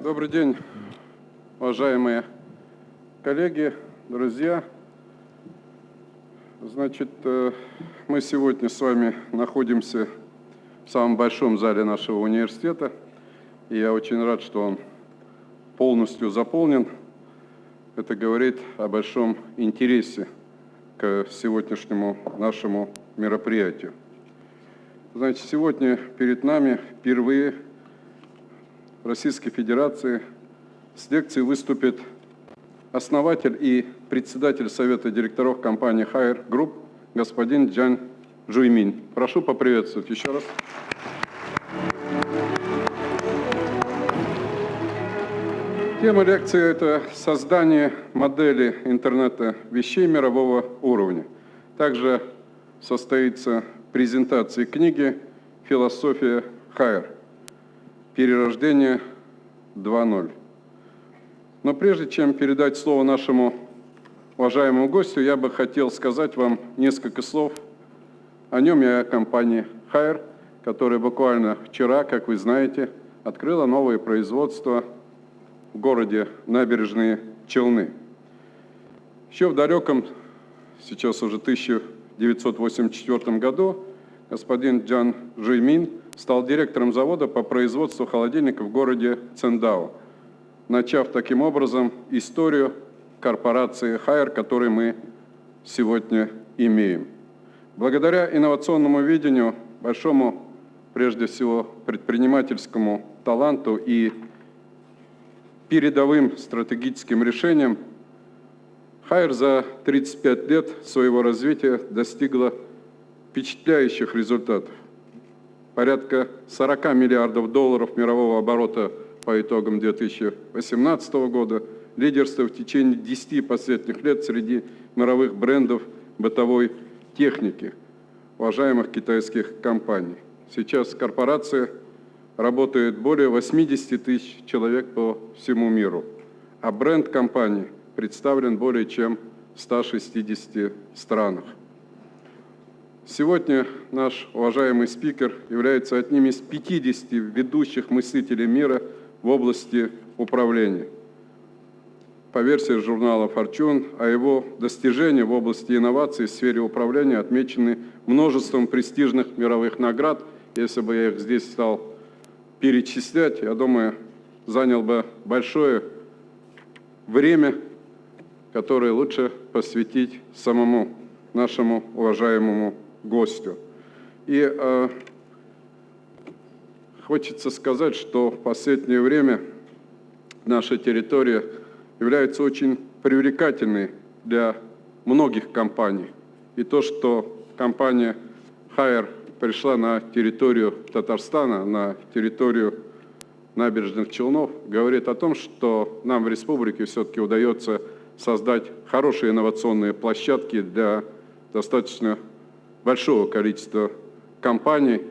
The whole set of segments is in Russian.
Добрый день, уважаемые коллеги, друзья. Значит, э, мы сегодня с вами находимся в самом большом зале нашего университета, и я очень рад, что он полностью заполнен. Это говорит о большом интересе к сегодняшнему нашему мероприятию. Значит, сегодня перед нами впервые в Российской Федерации с лекцией выступит основатель и председатель Совета директоров компании Hire Group господин Джан Жуймин. Прошу поприветствовать еще раз. Тема лекции – это создание модели интернета вещей мирового уровня. Также состоится презентация книги «Философия Хайер. Перерождение 2.0». Но прежде чем передать слово нашему уважаемому гостю, я бы хотел сказать вам несколько слов о нем и о компании Хайер, которая буквально вчера, как вы знаете, открыла новое производство – в городе Набережные Челны. Еще в далеком, сейчас уже 1984 году, господин Джан Жуймин стал директором завода по производству холодильников в городе Цендао, начав таким образом историю корпорации Хайер, которую мы сегодня имеем. Благодаря инновационному видению, большому, прежде всего, предпринимательскому таланту и передовым стратегическим решением, Хайер за 35 лет своего развития достигла впечатляющих результатов. Порядка 40 миллиардов долларов мирового оборота по итогам 2018 года, лидерство в течение 10 последних лет среди мировых брендов бытовой техники, уважаемых китайских компаний. Сейчас корпорация работает более 80 тысяч человек по всему миру, а бренд компании представлен более чем в 160 странах. Сегодня наш уважаемый спикер является одним из 50 ведущих мыслителей мира в области управления. По версии журнала Fortune, а его достижения в области инноваций в сфере управления отмечены множеством престижных мировых наград. Если бы я их здесь стал перечислять, я думаю, занял бы большое время, которое лучше посвятить самому нашему уважаемому гостю. И э, хочется сказать, что в последнее время наша территория является очень привлекательной для многих компаний. И то, что компания Hire пришла на территорию Татарстана, на территорию набережных Челнов, говорит о том, что нам в республике все-таки удается создать хорошие инновационные площадки для достаточно большого количества компаний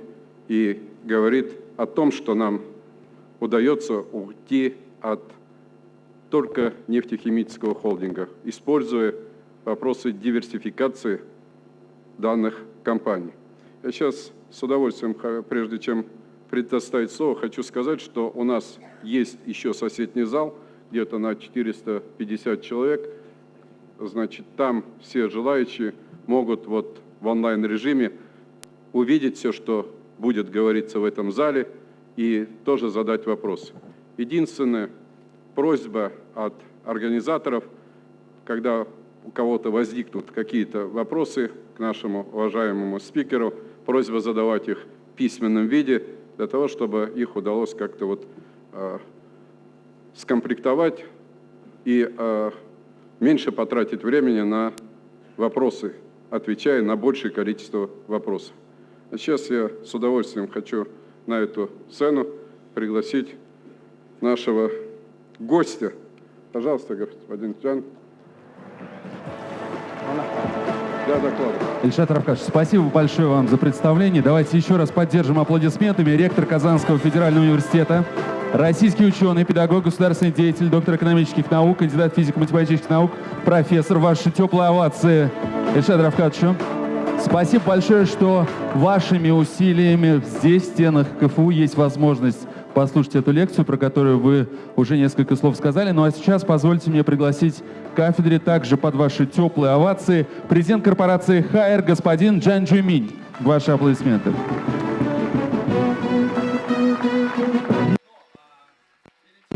и говорит о том, что нам удается уйти от только нефтехимического холдинга, используя вопросы диверсификации данных компаний. Я сейчас с удовольствием, прежде чем предоставить слово, хочу сказать, что у нас есть еще соседний зал, где-то на 450 человек. Значит, там все желающие могут вот в онлайн-режиме увидеть все, что будет говориться в этом зале, и тоже задать вопросы. Единственная просьба от организаторов, когда у кого-то возникнут какие-то вопросы к нашему уважаемому спикеру – просьба задавать их в письменном виде, для того, чтобы их удалось как-то вот э, скомплектовать и э, меньше потратить времени на вопросы, отвечая на большее количество вопросов. А сейчас я с удовольствием хочу на эту сцену пригласить нашего гостя. Пожалуйста, господин Джан для доклада. Ильшат Равкаш, спасибо большое вам за представление. Давайте еще раз поддержим аплодисментами ректор Казанского федерального университета, российский ученый, педагог, государственный деятель, доктор экономических наук, кандидат физико-математических наук, профессор. Ваши теплые овации Ильшат Равкатовичу. Спасибо большое, что вашими усилиями здесь, в стенах КФУ, есть возможность послушать эту лекцию, про которую вы уже несколько слов сказали. Ну а сейчас позвольте мне пригласить к кафедре также под ваши теплые овации президент корпорации «Хайер» господин Джан Джуминь. Ваши аплодисменты.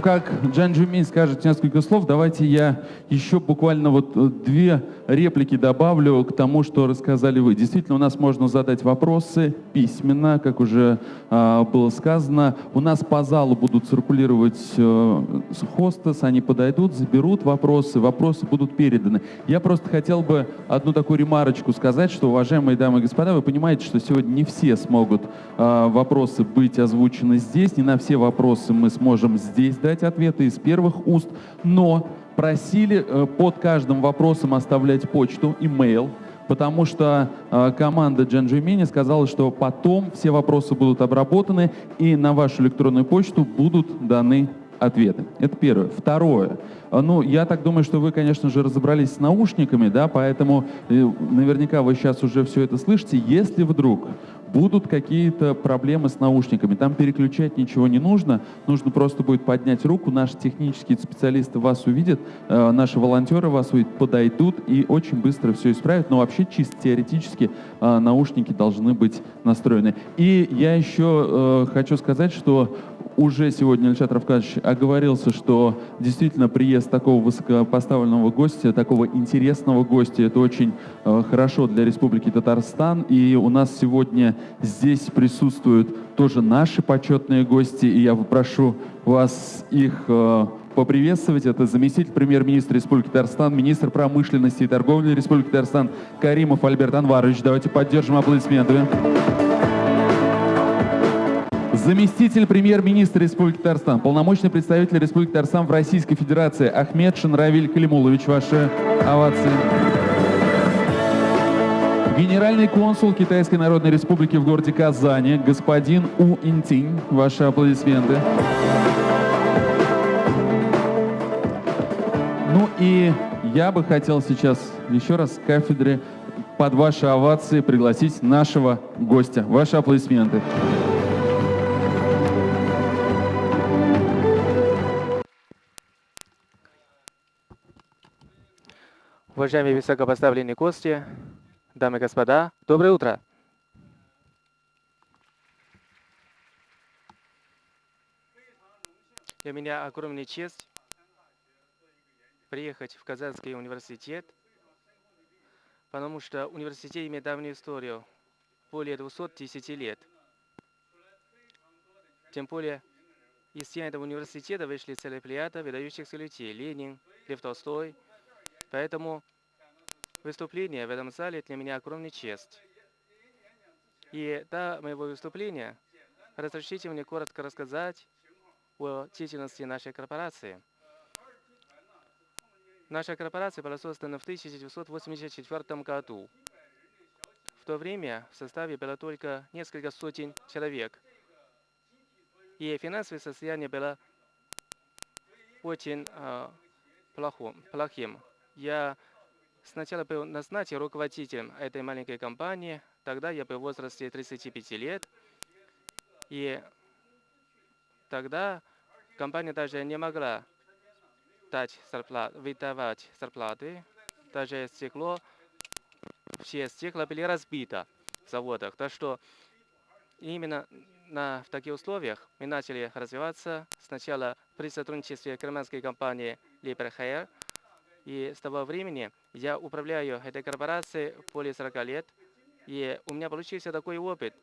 Как Джан Джумин скажет несколько слов, давайте я еще буквально вот э, две реплики добавлю к тому, что рассказали вы. Действительно, у нас можно задать вопросы письменно, как уже э, было сказано. У нас по залу будут циркулировать э, хостес, они подойдут, заберут вопросы, вопросы будут переданы. Я просто хотел бы одну такую ремарочку сказать, что, уважаемые дамы и господа, вы понимаете, что сегодня не все смогут э, вопросы быть озвучены здесь, не на все вопросы мы сможем здесь дать дать ответы из первых уст, но просили э, под каждым вопросом оставлять почту, имейл, потому что э, команда Джанджимини сказала, что потом все вопросы будут обработаны и на вашу электронную почту будут даны ответы. Это первое. Второе. Э, ну, я так думаю, что вы, конечно же, разобрались с наушниками, да, поэтому наверняка вы сейчас уже все это слышите. Если вдруг будут какие-то проблемы с наушниками. Там переключать ничего не нужно, нужно просто будет поднять руку, наши технические специалисты вас увидят, э, наши волонтеры вас увидят, подойдут и очень быстро все исправят. Но вообще чисто теоретически э, наушники должны быть настроены. И я еще э, хочу сказать, что уже сегодня Ильшат Равкадович оговорился, что действительно приезд такого высокопоставленного гостя, такого интересного гостя, это очень э, хорошо для Республики Татарстан. И у нас сегодня здесь присутствуют тоже наши почетные гости, и я попрошу вас их э, поприветствовать. Это заместитель премьер-министра Республики Татарстан, министр промышленности и торговли Республики Татарстан Каримов Альберт Анварович. Давайте поддержим аплодисментами заместитель премьер-министра Республики Татарстан, полномочный представитель Республики Татарстан в Российской Федерации Ахмед Шанравиль Калимулович. Ваши овации. Генеральный консул Китайской Народной Республики в городе Казани, господин У Интинь. Ваши аплодисменты. Ну и я бы хотел сейчас еще раз с кафедры под ваши овации пригласить нашего гостя. Ваши аплодисменты. Уважаемые высокопоставленные гости, дамы и господа, доброе утро! Для меня огромная честь приехать в Казанский университет, потому что университет имеет давнюю историю, более 210 лет. Тем более, из этого университета вышли целая плеяда выдающихся людей – Ленин, Лев Толстой – Поэтому выступление в этом зале для меня огромная честь. И до моего выступления разрешите мне коротко рассказать о деятельности нашей корпорации. Наша корпорация была создана в 1984 году. В то время в составе было только несколько сотен человек. И финансовое состояние было очень э, плохим. Я сначала был назначен руководителем этой маленькой компании. Тогда я был в возрасте 35 лет. И тогда компания даже не могла дать зарплат, выдавать зарплаты. Даже стекло, все стекла были разбиты в заводах. Так что именно на, в таких условиях мы начали развиваться. Сначала при сотрудничестве германской компании Liber Hair, и с того времени я управляю этой корпорацией более 40 лет. И у меня получился такой опыт,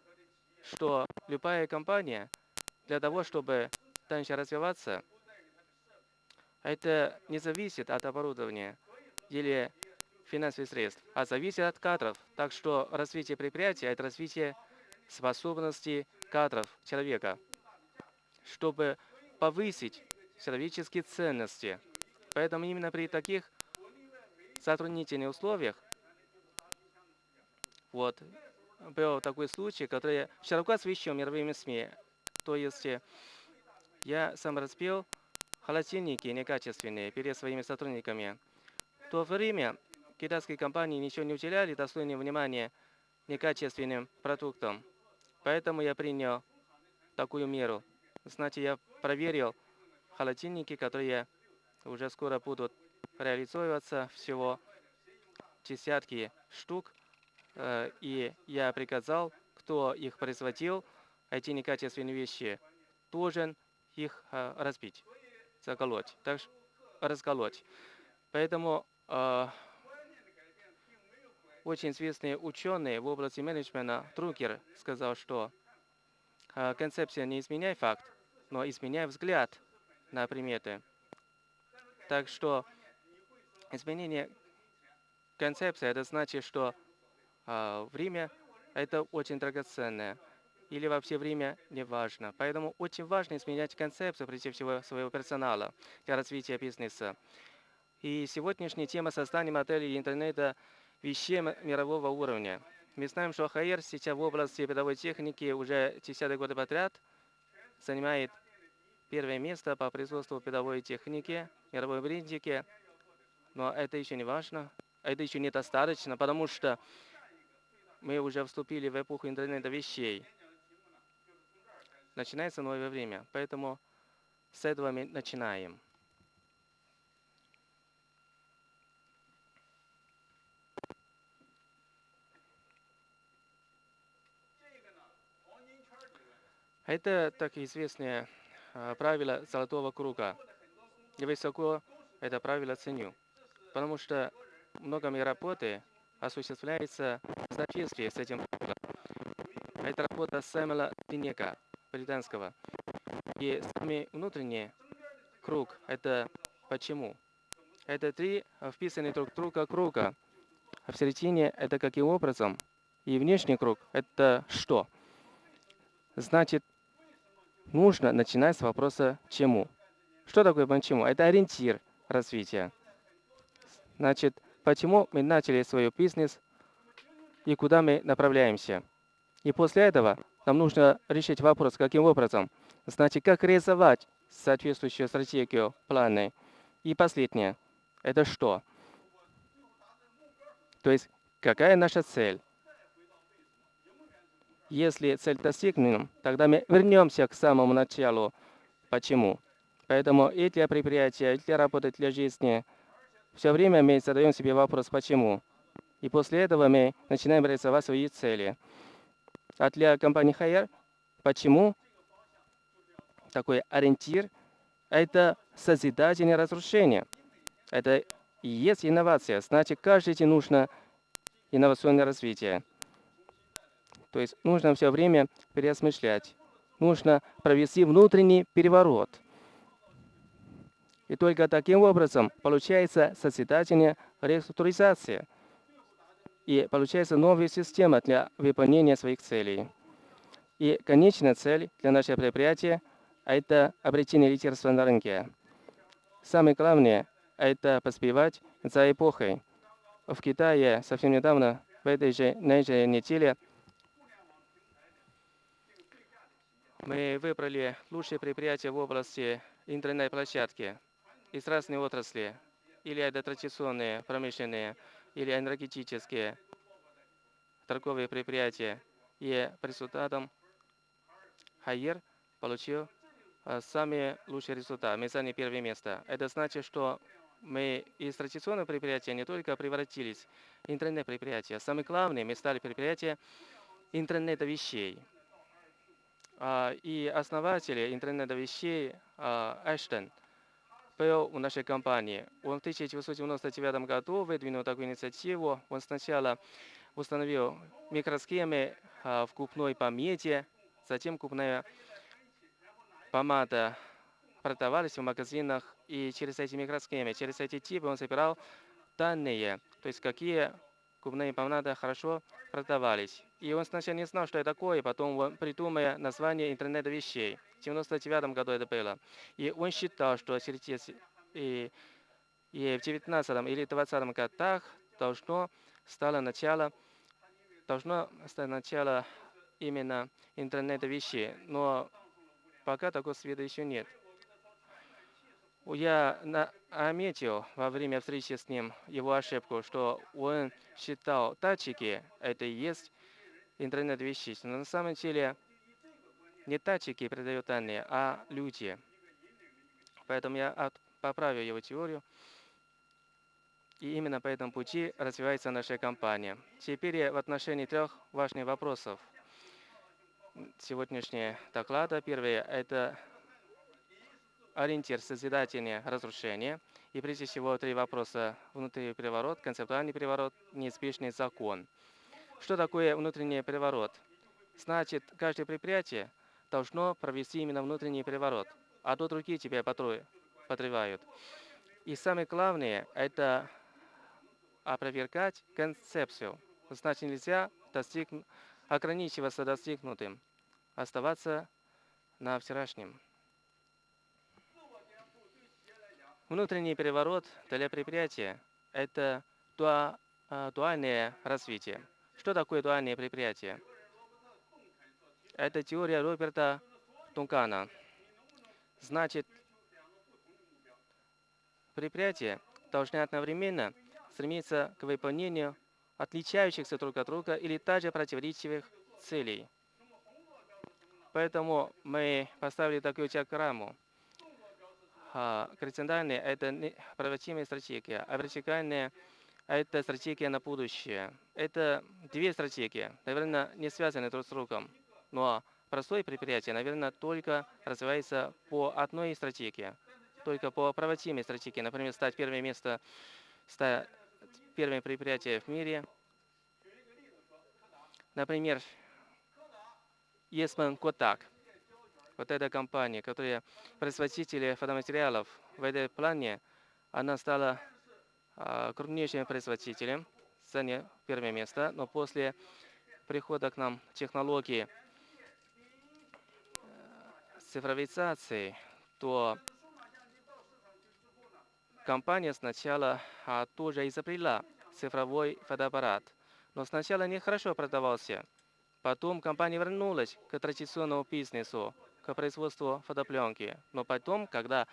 что любая компания для того, чтобы дальше развиваться, это не зависит от оборудования или финансовых средств, а зависит от кадров. Так что развитие предприятия – это развитие способностей кадров человека, чтобы повысить человеческие ценности – Поэтому именно при таких затруднительных условиях вот, был такой случай, который широко освещен мировыми СМИ. То есть э, я сам разбил холодильники некачественные перед своими сотрудниками. В то время китайские компании ничего не уделяли достойное внимание некачественным продуктам. Поэтому я принял такую меру. Знаете, я проверил холодильники, которые уже скоро будут реализовываться, всего десятки штук. Э, и я приказал, кто их производил, эти некачественные вещи, должен их э, разбить, заколоть, так, расколоть. Поэтому э, очень известный ученый в области менеджмента Трукер сказал, что концепция не изменяет факт, но изменяет взгляд на приметы. Так что изменение концепции, это значит, что э, время это очень драгоценное. Или вообще время не важно. Поэтому очень важно изменять концепцию, прежде всего, своего персонала для развития бизнеса. И сегодняшняя тема создания модели интернета вещей мирового уровня. Мы знаем, что ХР сейчас в области передовой техники уже 10 годы подряд занимает первое место по производству передовой техники, мировой брендике. Но это еще не важно, это еще недостаточно, потому что мы уже вступили в эпоху интернета вещей. Начинается новое время, поэтому с этого мы начинаем. Это так известное а, правило золотого круга. Я высоко это правило ценю, потому что много моей работы осуществляется в соответствии с этим. Это работа Сэмюэла Динека, британского. И самый внутренний круг – это почему. Это три вписанные друг друга круга. А в середине – это каким образом. И внешний круг – это что. Значит, нужно начинать с вопроса «чему?». Что такое «почему»? Это ориентир развития. Значит, почему мы начали свой бизнес и куда мы направляемся. И после этого нам нужно решить вопрос, каким образом. Значит, как реализовать соответствующую стратегию, планы. И последнее. Это что? То есть, какая наша цель? Если цель достигнем, тогда мы вернемся к самому началу. Почему? Поэтому и для предприятия, и для работы, для жизни все время мы задаем себе вопрос «почему?». И после этого мы начинаем реализовать свои цели. А для компании Hire почему такой ориентир – это созидательное разрушение. Это и есть инновация. Значит, каждый день нужно инновационное развитие. То есть нужно все время переосмыслять. Нужно провести внутренний переворот. И только таким образом получается созидательная реструктуризация. И получается новая система для выполнения своих целей. И конечная цель для нашего предприятия – это обретение лидерства на рынке. Самое главное – это поспевать за эпохой. В Китае совсем недавно, в этой же, на этой неделе, Мы выбрали лучшие предприятия в области интернет-площадки из разных отраслей. Или это традиционные, промышленные, или энергетические торговые предприятия. И по результатам Хайер получил а, самые лучшие результаты. Мы заняли первое место. Это значит, что мы из традиционных предприятий не только превратились в интернет-предприятия. Самое главное, мы стали предприятием интернета вещей. А, и основатель интернета вещей а, Эштон был в нашей компании. Он в 1999 году выдвинул такую инициативу. Он сначала установил микросхемы а, в купной помете, затем купная помада продавались в магазинах, и через эти микросхемы, через эти типы он собирал данные, то есть какие губные помады хорошо продавались. И он сначала не знал, что это такое, потом он придумал название интернета вещей. В 1999 году это было. И он считал, что через и, и в 19 или 20 годах должно стало начало, должно стать начало именно интернета вещей. Но пока такого света еще нет. Я наметил во время встречи с ним его ошибку, что он считал датчики – это и есть интернет вещей. Но на самом деле не датчики передают данные, а люди. Поэтому я поправил его теорию. И именно по этому пути развивается наша компания. Теперь в отношении трех важных вопросов сегодняшнего доклада. Первое – это ориентир созидательное разрушение. И прежде всего три вопроса. Внутренний переворот, концептуальный переворот, неизбежный закон. Что такое внутренний переворот? Значит, каждое предприятие должно провести именно внутренний переворот, а то другие тебя подрывают. И самое главное – это опровергать концепцию. Значит, нельзя достигнуть, ограничиваться достигнутым, оставаться на вчерашнем. Внутренний переворот для предприятия – это дуа, а, дуальное развитие. Что такое дуальное предприятие? Это теория Роберта Тункана. Значит, предприятия должны одновременно стремиться к выполнению отличающихся друг от друга или также противоречивых целей. Поэтому мы поставили такую диаграмму. А, горизонтальная – это проводимая стратегия, а вертикальная – это стратегия на будущее. Это две стратегии, наверное, не связаны друг с другом. Но простое предприятие, наверное, только развивается по одной стратегии, только по проводимой стратегии. Например, стать первым место, стать первым предприятием в мире. Например, Есман Котак – вот эта компания, которая производители фотоматериалов в этой плане, она стала а, крупнейшим производителем, заняла первое место, но после прихода к нам технологии э, цифровизации, то компания сначала а, тоже изобрела цифровой фотоаппарат, но сначала нехорошо продавался. Потом компания вернулась к традиционному бизнесу, к производству фотопленки. Но потом, когда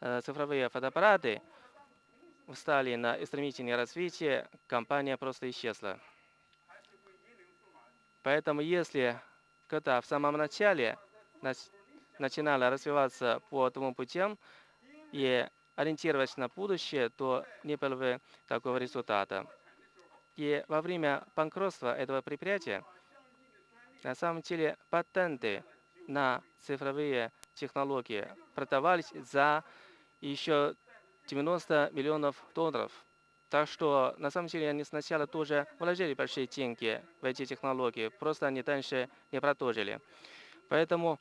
э, цифровые фотоаппараты встали на стремительное развитие, компания просто исчезла. Поэтому если когда в самом начале начинала развиваться по этому путям и ориентироваться на будущее, то не было бы такого результата. И во время банкротства этого предприятия на самом деле патенты на цифровые технологии продавались за еще 90 миллионов долларов. Так что, на самом деле, они сначала тоже вложили большие деньги в эти технологии, просто они дальше не продолжили. Поэтому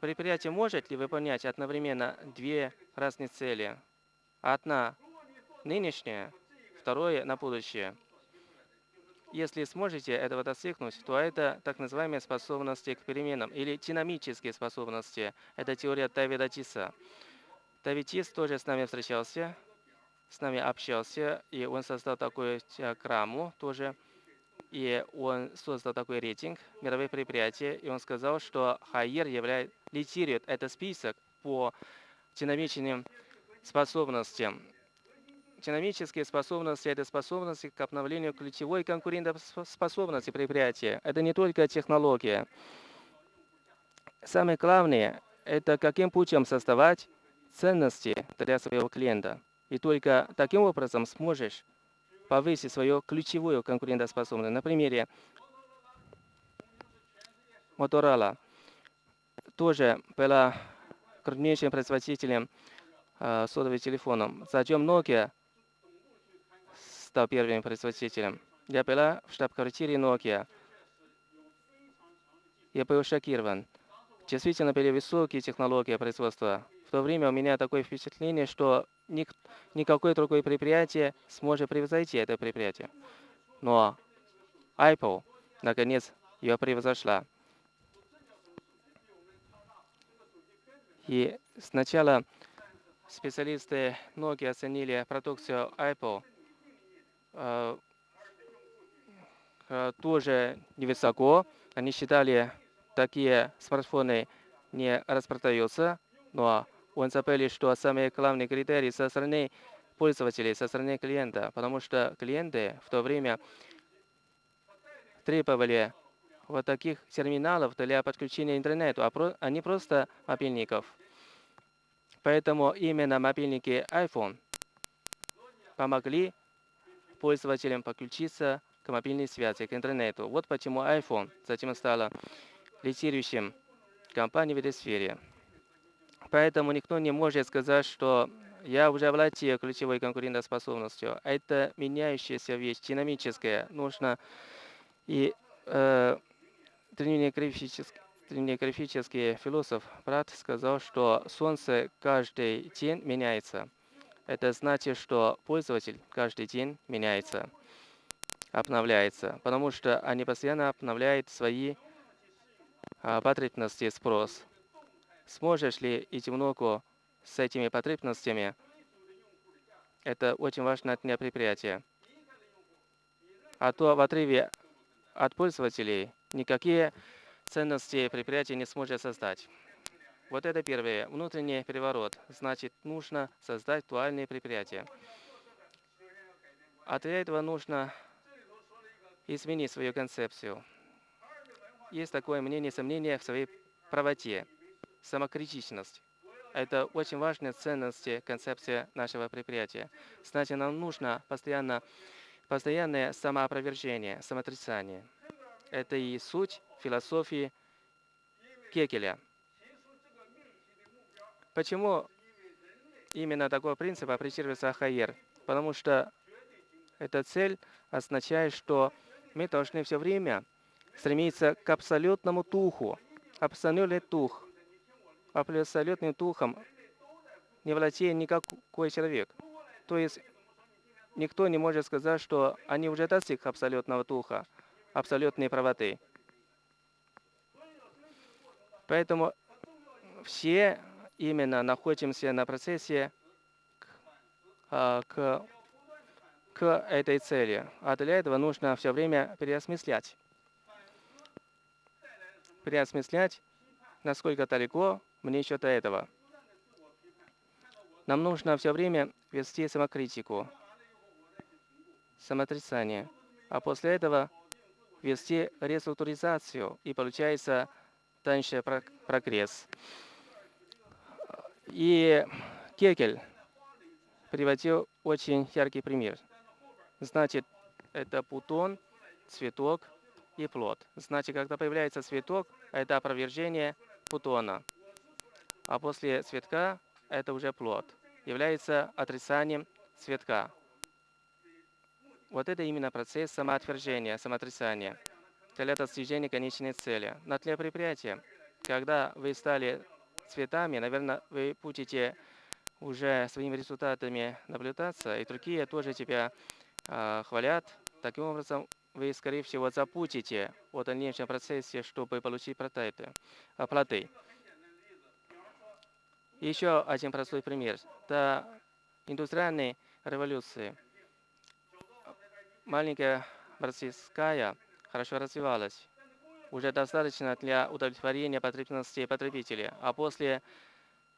предприятие может ли выполнять одновременно две разные цели? Одна нынешняя, второе на будущее – если сможете этого достигнуть, то это так называемые способности к переменам или динамические способности. Это теория Давида Тиса. Давид Тис тоже с нами встречался, с нами общался, и он создал такую диаграмму тоже, и он создал такой рейтинг мировых предприятий, и он сказал, что Хайер является, лидирует этот список по динамичным способностям. Динамические способности – это способности к обновлению ключевой конкурентоспособности предприятия. Это не только технология. Самое главное – это каким путем создавать ценности для своего клиента. И только таким образом сможешь повысить свою ключевую конкурентоспособность. На примере Motorola тоже была крупнейшим производителем э, сотовых телефонов. Затем Nokia стал первым производителем. Я была в штаб-квартире Nokia. Я был шокирован. Действительно были высокие технологии производства. В то время у меня такое впечатление, что ник никакое другое предприятие сможет превзойти это предприятие. Но Apple, наконец, ее превзошла. И сначала специалисты Nokia оценили продукцию Apple – тоже невысоко. Они считали, такие смартфоны не распродаются, но он забыли, что самый главный критерий со стороны пользователей, со стороны клиента, потому что клиенты в то время требовали вот таких терминалов для подключения интернету, а, а не просто мобильников. Поэтому именно мобильники iPhone помогли пользователям подключиться к мобильной связи, к интернету. Вот почему iPhone затем стала лидирующим компанией в этой сфере. Поэтому никто не может сказать, что я уже владею ключевой конкурентоспособностью. Это меняющаяся вещь, динамическая. Нужно и э, древнеграфический, древнеграфический философ Брат сказал, что Солнце каждый день меняется. Это значит, что пользователь каждый день меняется, обновляется, потому что они постоянно обновляют свои а, потребности спрос. Сможешь ли идти в ногу с этими потребностями? Это очень важно для предприятия. А то в отрыве от пользователей никакие ценности предприятия не сможет создать. Вот это первое. Внутренний переворот. Значит, нужно создать дуальные предприятия. А для этого нужно изменить свою концепцию. Есть такое мнение, сомнение в своей правоте, самокритичность. Это очень важная ценность, концепция нашего предприятия. Значит, нам нужно постоянно, постоянное самоопровержение, самоотрицание. Это и суть философии Кекеля – Почему именно такой принцип апрeciируется Хайер? Потому что эта цель означает, что мы должны все время стремиться к абсолютному духу. Абсолютный дух. Абсолютным духом не владеет никакой человек. То есть никто не может сказать, что они уже достиг абсолютного духа, абсолютной правоты. Поэтому все именно находимся на процессе к, а, к, к этой цели. А для этого нужно все время переосмыслять. Переосмыслять, насколько далеко мне еще до этого. Нам нужно все время вести самокритику, самоотрицание, а после этого вести реструктуризацию, и получается дальше прогресс. И Кекель приводил очень яркий пример. Значит, это бутон, цветок и плод. Значит, когда появляется цветок, это опровержение бутона. А после цветка это уже плод. Является отрицанием цветка. Вот это именно процесс самоотвержения, самоотрицания для достижения конечной цели. Но для предприятия, когда вы стали цветами, наверное, вы будете уже своими результатами наблюдаться, и другие тоже тебя э, хвалят. Таким образом, вы, скорее всего, запутите о дальнейшем процессе, чтобы получить плоды. плоды. Еще один простой пример. До индустриальной революции маленькая российская хорошо развивалась уже достаточно для удовлетворения потребностей потребителей. А после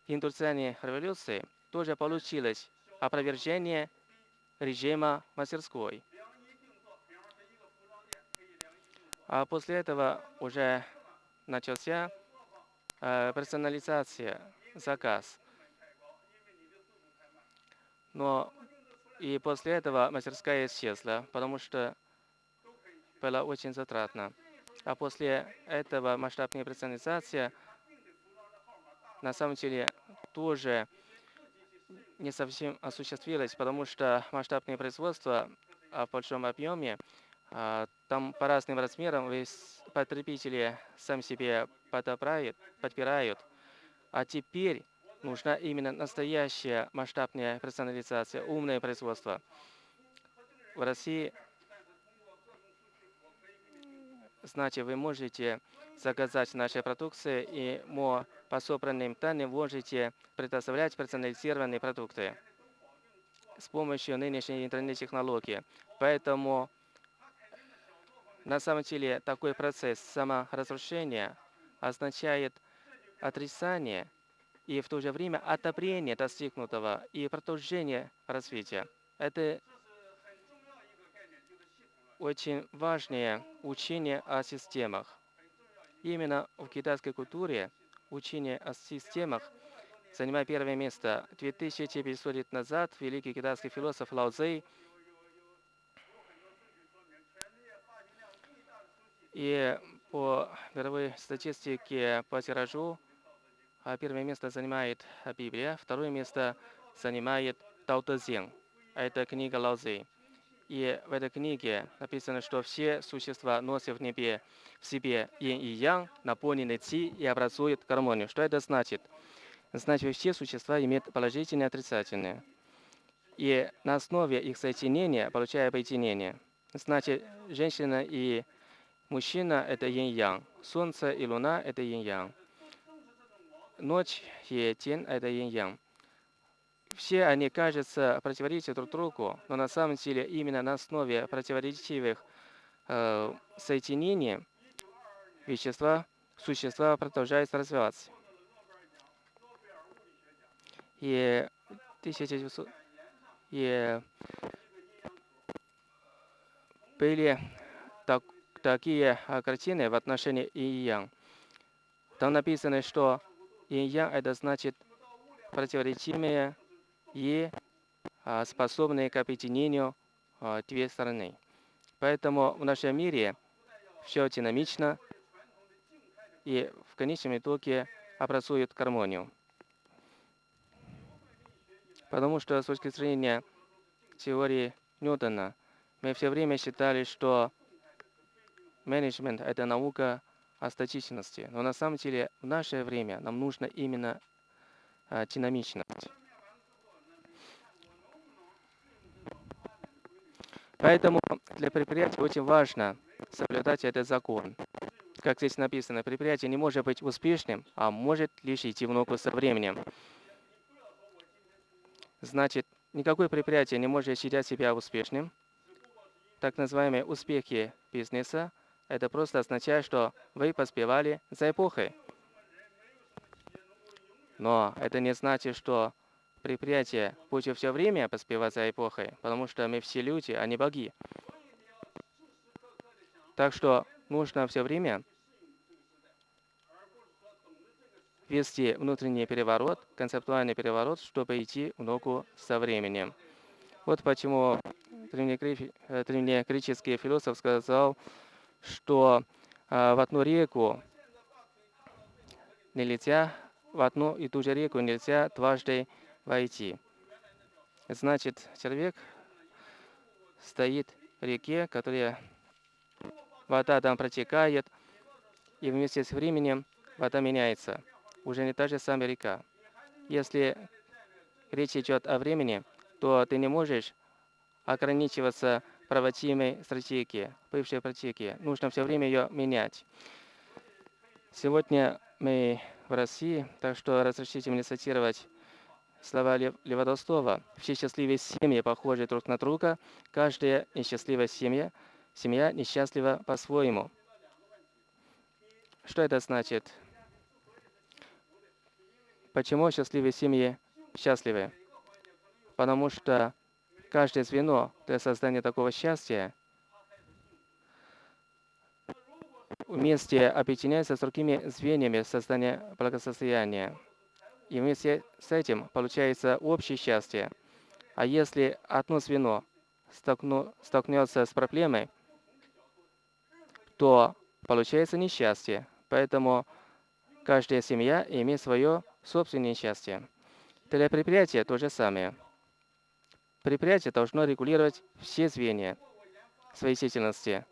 индустриальной революции тоже получилось опровержение режима мастерской. А после этого уже начался э, персонализация, заказ. Но и после этого мастерская исчезла, потому что было очень затратно. А после этого масштабная персонализация на самом деле тоже не совсем осуществилась, потому что масштабное производство в большом объеме, а, там по разным размерам потребители сам себе подобрают, подбирают. А теперь нужна именно настоящая масштабная персонализация, умное производство. В России Значит, вы можете заказать наши продукции, и мы по собранным данным можете предоставлять персонализированные продукты с помощью нынешней интернет-технологии. Поэтому на самом деле такой процесс саморазрушения означает отрицание и в то же время отопление достигнутого и продолжение развития. Это очень важное учение о системах. Именно в китайской культуре учение о системах занимает первое место. 2500 лет назад великий китайский философ Лао Цзэй и по мировой статистике по тиражу а первое место занимает Библия, второе место занимает Тао Тэ Цзин. Это книга Лао Цзы. И в этой книге написано, что все существа носят в небе в себе yin и yang, наполнены ци и образуют гармонию. Что это значит? Значит, все существа имеют положительные и отрицательные. И на основе их соединения получая объединение. Значит, женщина и мужчина – это yin-yang, солнце и луна – это yin-yang ночь и день – это yin-yang. Все они, кажется, противоречат друг другу, но на самом деле именно на основе противоречивых э, соединений вещества, существа продолжают развиваться. И 1900 и были так, такие картины в отношении и Там написано, что Инь-ян – это значит противоречимые и а, способные к объединению а, две стороны. Поэтому в нашем мире все динамично и в конечном итоге образует гармонию. Потому что с точки зрения теории Ньютона мы все время считали, что менеджмент – это наука о статичности. Но на самом деле в наше время нам нужно именно а, динамичность. Поэтому для предприятия очень важно соблюдать этот закон. Как здесь написано, предприятие не может быть успешным, а может лишь идти в ногу со временем. Значит, никакое предприятие не может считать себя успешным. Так называемые успехи бизнеса это просто означает, что вы поспевали за эпохой. Но это не значит, что предприятие будет все время поспевать за эпохой, потому что мы все люди, а не боги. Так что нужно все время вести внутренний переворот, концептуальный переворот, чтобы идти в ногу со временем. Вот почему э, древнегреческий философ сказал, что э, в одну реку нельзя, в одну и ту же реку нельзя дважды войти. Значит, человек стоит в реке, которая вода там протекает, и вместе с временем вода меняется. Уже не та же самая река. Если речь идет о времени, то ты не можешь ограничиваться проводимой стратегии, бывшей стратегии. Нужно все время ее менять. Сегодня мы в России, так что разрешите мне цитировать слова Лева Толстого. Все счастливые семьи похожи друг на друга, каждая несчастливая семья, семья несчастлива по-своему. Что это значит? Почему счастливые семьи счастливы? Потому что каждое звено для создания такого счастья вместе объединяется с другими звеньями создания благосостояния. И вместе с этим получается общее счастье. А если одно звено столкну, столкнется с проблемой, то получается несчастье. Поэтому каждая семья имеет свое собственное счастье. Для предприятия то же самое. Предприятие должно регулировать все звенья своей деятельности.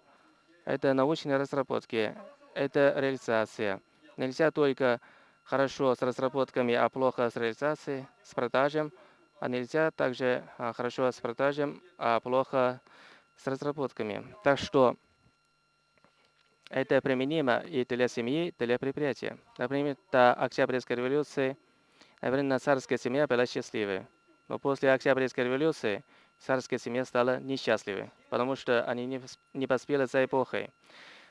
Это научные разработки, это реализация. Нельзя только хорошо с разработками, а плохо с реализацией, с продажем, а нельзя также а, хорошо с продажем, а плохо с разработками. Так что это применимо и для семьи, и для предприятия. Например, до Октябрьской революции, наверное, царская семья была счастливой. Но после Октябрьской революции царская семья стала несчастливой, потому что они не, не поспели за эпохой.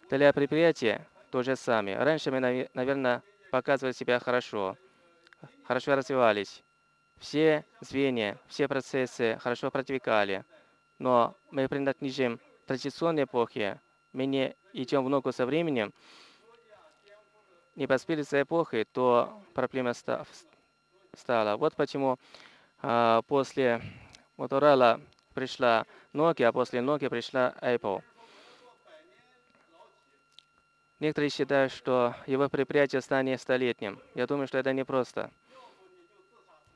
Для предприятия то же самое. Раньше мы, наверное, показывали себя хорошо, хорошо развивались. Все звенья, все процессы хорошо протекали. Но мы принадлежим традиционной эпохе. Мы не идем в ногу со временем. Не поспели за эпохой, то проблема стала. Вот почему а, после Motorola пришла Nokia, а после Nokia пришла Apple. Некоторые считают, что его предприятие станет столетним. Я думаю, что это непросто.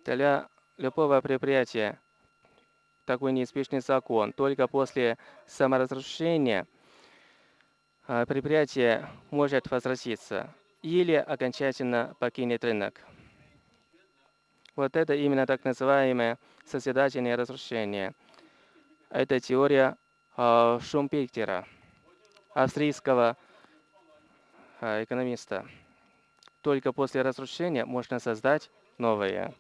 Для любого предприятия такой неизбежный закон. Только после саморазрушения а, предприятие может возвратиться или окончательно покинет рынок. Вот это именно так называемое созидательное разрушение. Это теория э, Шумпектера, австрийского экономиста. Только после разрушения можно создать новое.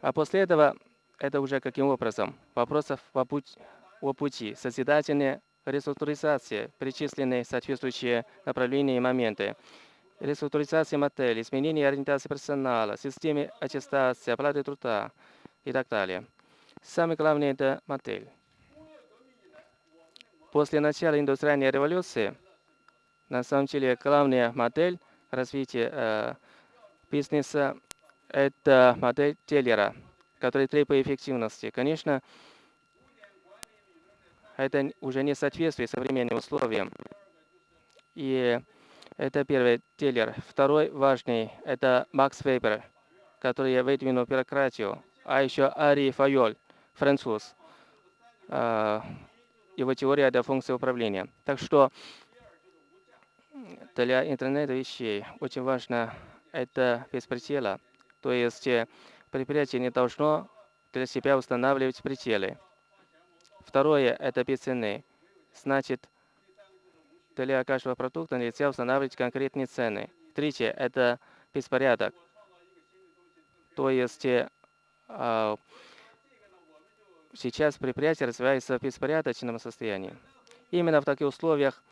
А после этого это уже каким образом? Вопросов о пути, о пути созидательная реструктуризация, перечисленные соответствующие направления и моменты реструктуризация модели, изменение ориентации персонала, системы аттестации, оплаты труда и так далее. Самое главное – это модель. После начала индустриальной революции, на самом деле, главная модель развития э, бизнеса – это модель Теллера, которая требует эффективности. Конечно, это уже не соответствует современным условиям. И это первый Тиллер. Второй важный – это Макс Вебер, который выдвинул бюрократию. А еще Ари Файоль, француз. А, его теория – это функция управления. Так что для интернета вещей очень важно это без предела. То есть э, предприятие не должно для себя устанавливать пределы. Второе – это без цены. Значит, для каждого продукта нельзя устанавливать конкретные цены. Третье – это беспорядок. То есть э, а, сейчас предприятие развивается в беспорядочном состоянии. Именно в таких условиях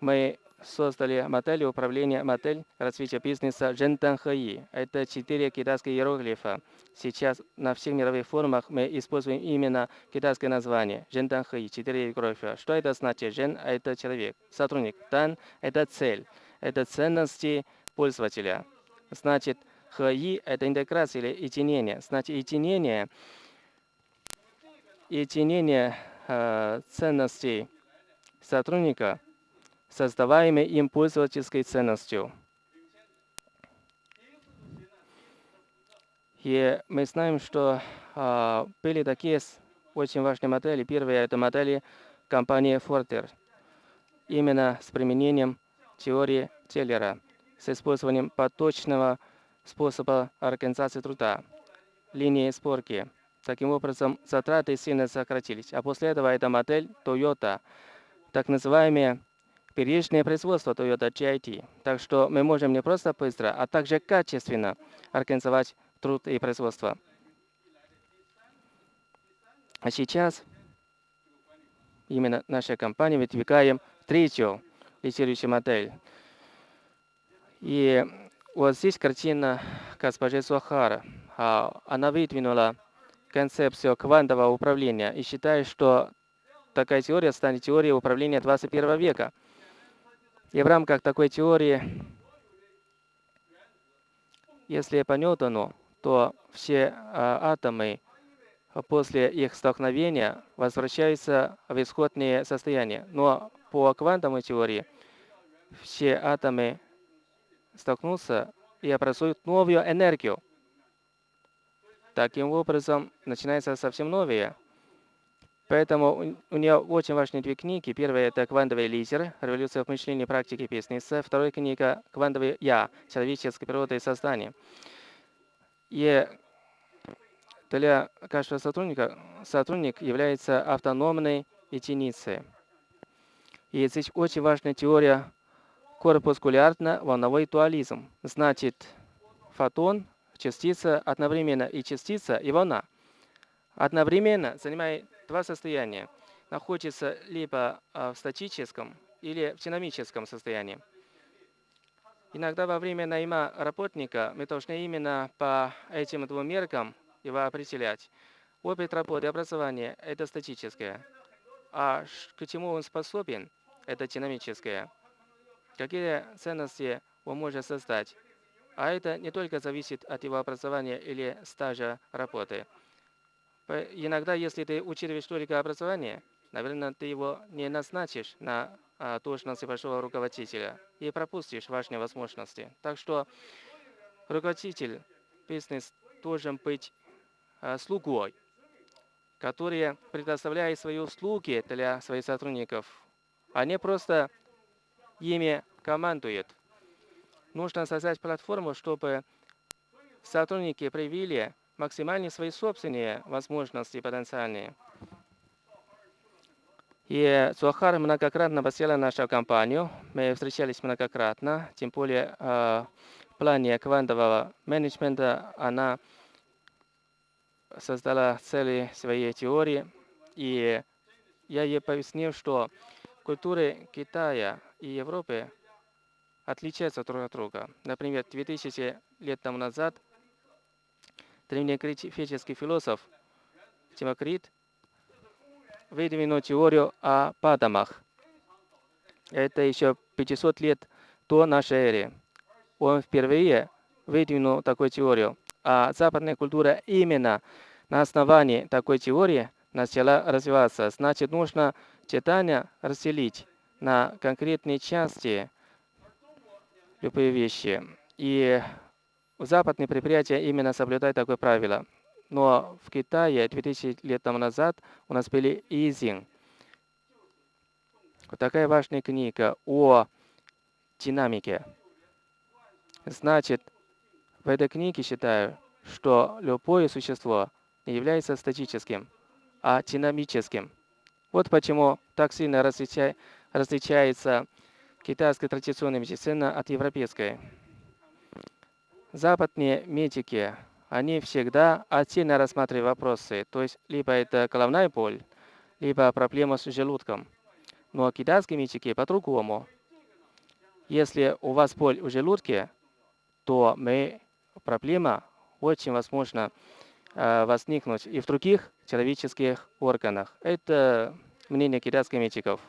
мы создали модель управления, модель развития бизнеса Жентанхэи. Это четыре китайские иероглифа. Сейчас на всех мировых форумах мы используем именно китайское название Жентанхэи, четыре иероглифа. Что это значит? Жен – это человек, сотрудник. Тан – это цель, это ценности пользователя. Значит, Хэи – это интеграция или единение. Значит, единение, единение э, ценностей сотрудника – создаваемой им пользовательской ценностью. И мы знаем, что а, были такие очень важные модели. Первая – это модели компании Forter. Именно с применением теории Теллера, с использованием поточного способа организации труда, линии сборки. Таким образом, затраты сильно сократились. А после этого это модель Toyota, так называемая первичное производство Toyota GIT. Так что мы можем не просто быстро, а также качественно организовать труд и производство. А сейчас именно наша компания выдвигаем третью лидирующую модель. И вот здесь картина госпожи Сухара. А, она выдвинула концепцию квантового управления и считает, что такая теория станет теорией управления 21 века. И в рамках такой теории, если по Ньютону, то все а, атомы после их столкновения возвращаются в исходное состояние. Но по квантовой теории все атомы столкнутся и образуют новую энергию. Таким образом, начинается совсем новое. Поэтому у нее очень важные две книги. Первая – это «Квантовый лидер. Революция в мышлении, практике бизнеса». Вторая книга «Квантовый я. Человеческая природа и создание». И для каждого сотрудника сотрудник является автономной единицей. И здесь очень важная теория корпускулярно-волновой дуализм. Значит, фотон, частица одновременно и частица, и волна. Одновременно занимает два состояния находятся либо а, в статическом или в динамическом состоянии. Иногда во время найма работника мы должны именно по этим двум меркам его определять. Опыт работы и образования – это статическое. А к чему он способен – это динамическое. Какие ценности он может создать? А это не только зависит от его образования или стажа работы. Иногда, если ты учитываешь только образование, наверное, ты его не назначишь на а, должности большого руководителя и пропустишь важные возможности. Так что руководитель бизнес должен быть а, слугой, который предоставляет свои услуги для своих сотрудников, а не просто ими командует. Нужно создать платформу, чтобы сотрудники проявили максимальные свои собственные возможности потенциальные. И Суахар многократно посетила нашу компанию. Мы встречались многократно, тем более э, в плане квантового менеджмента она создала цели своей теории. И я ей пояснил, что культуры Китая и Европы отличаются друг от друга. Например, 2000 лет тому назад древнегреческий философ Тимокрит выдвинул теорию о падамах. Это еще 500 лет до нашей эры. Он впервые выдвинул такую теорию. А западная культура именно на основании такой теории начала развиваться. Значит, нужно читание разделить на конкретные части любые вещи. И западные предприятия именно соблюдают такое правило. Но в Китае 2000 лет тому назад у нас были Изин. Вот такая важная книга о динамике. Значит, в этой книге считаю, что любое существо не является статическим, а динамическим. Вот почему так сильно различа... различается китайская традиционная медицина от европейской. Западные медики они всегда отдельно рассматривают вопросы. То есть либо это головная боль, либо проблема с желудком. Но китайские медики по-другому. Если у вас боль в желудке, то мы, проблема очень возможно э, возникнуть и в других человеческих органах. Это мнение китайских медиков.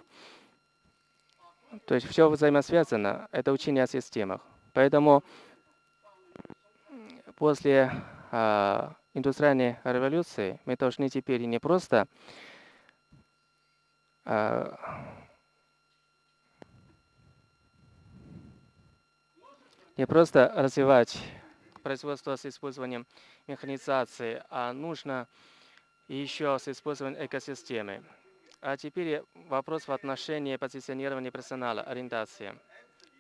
То есть все взаимосвязано. Это учение о системах. Поэтому после э, индустриальной революции мы должны теперь не просто э, не просто развивать производство с использованием механизации, а нужно еще с использованием экосистемы. А теперь вопрос в отношении позиционирования персонала, ориентации.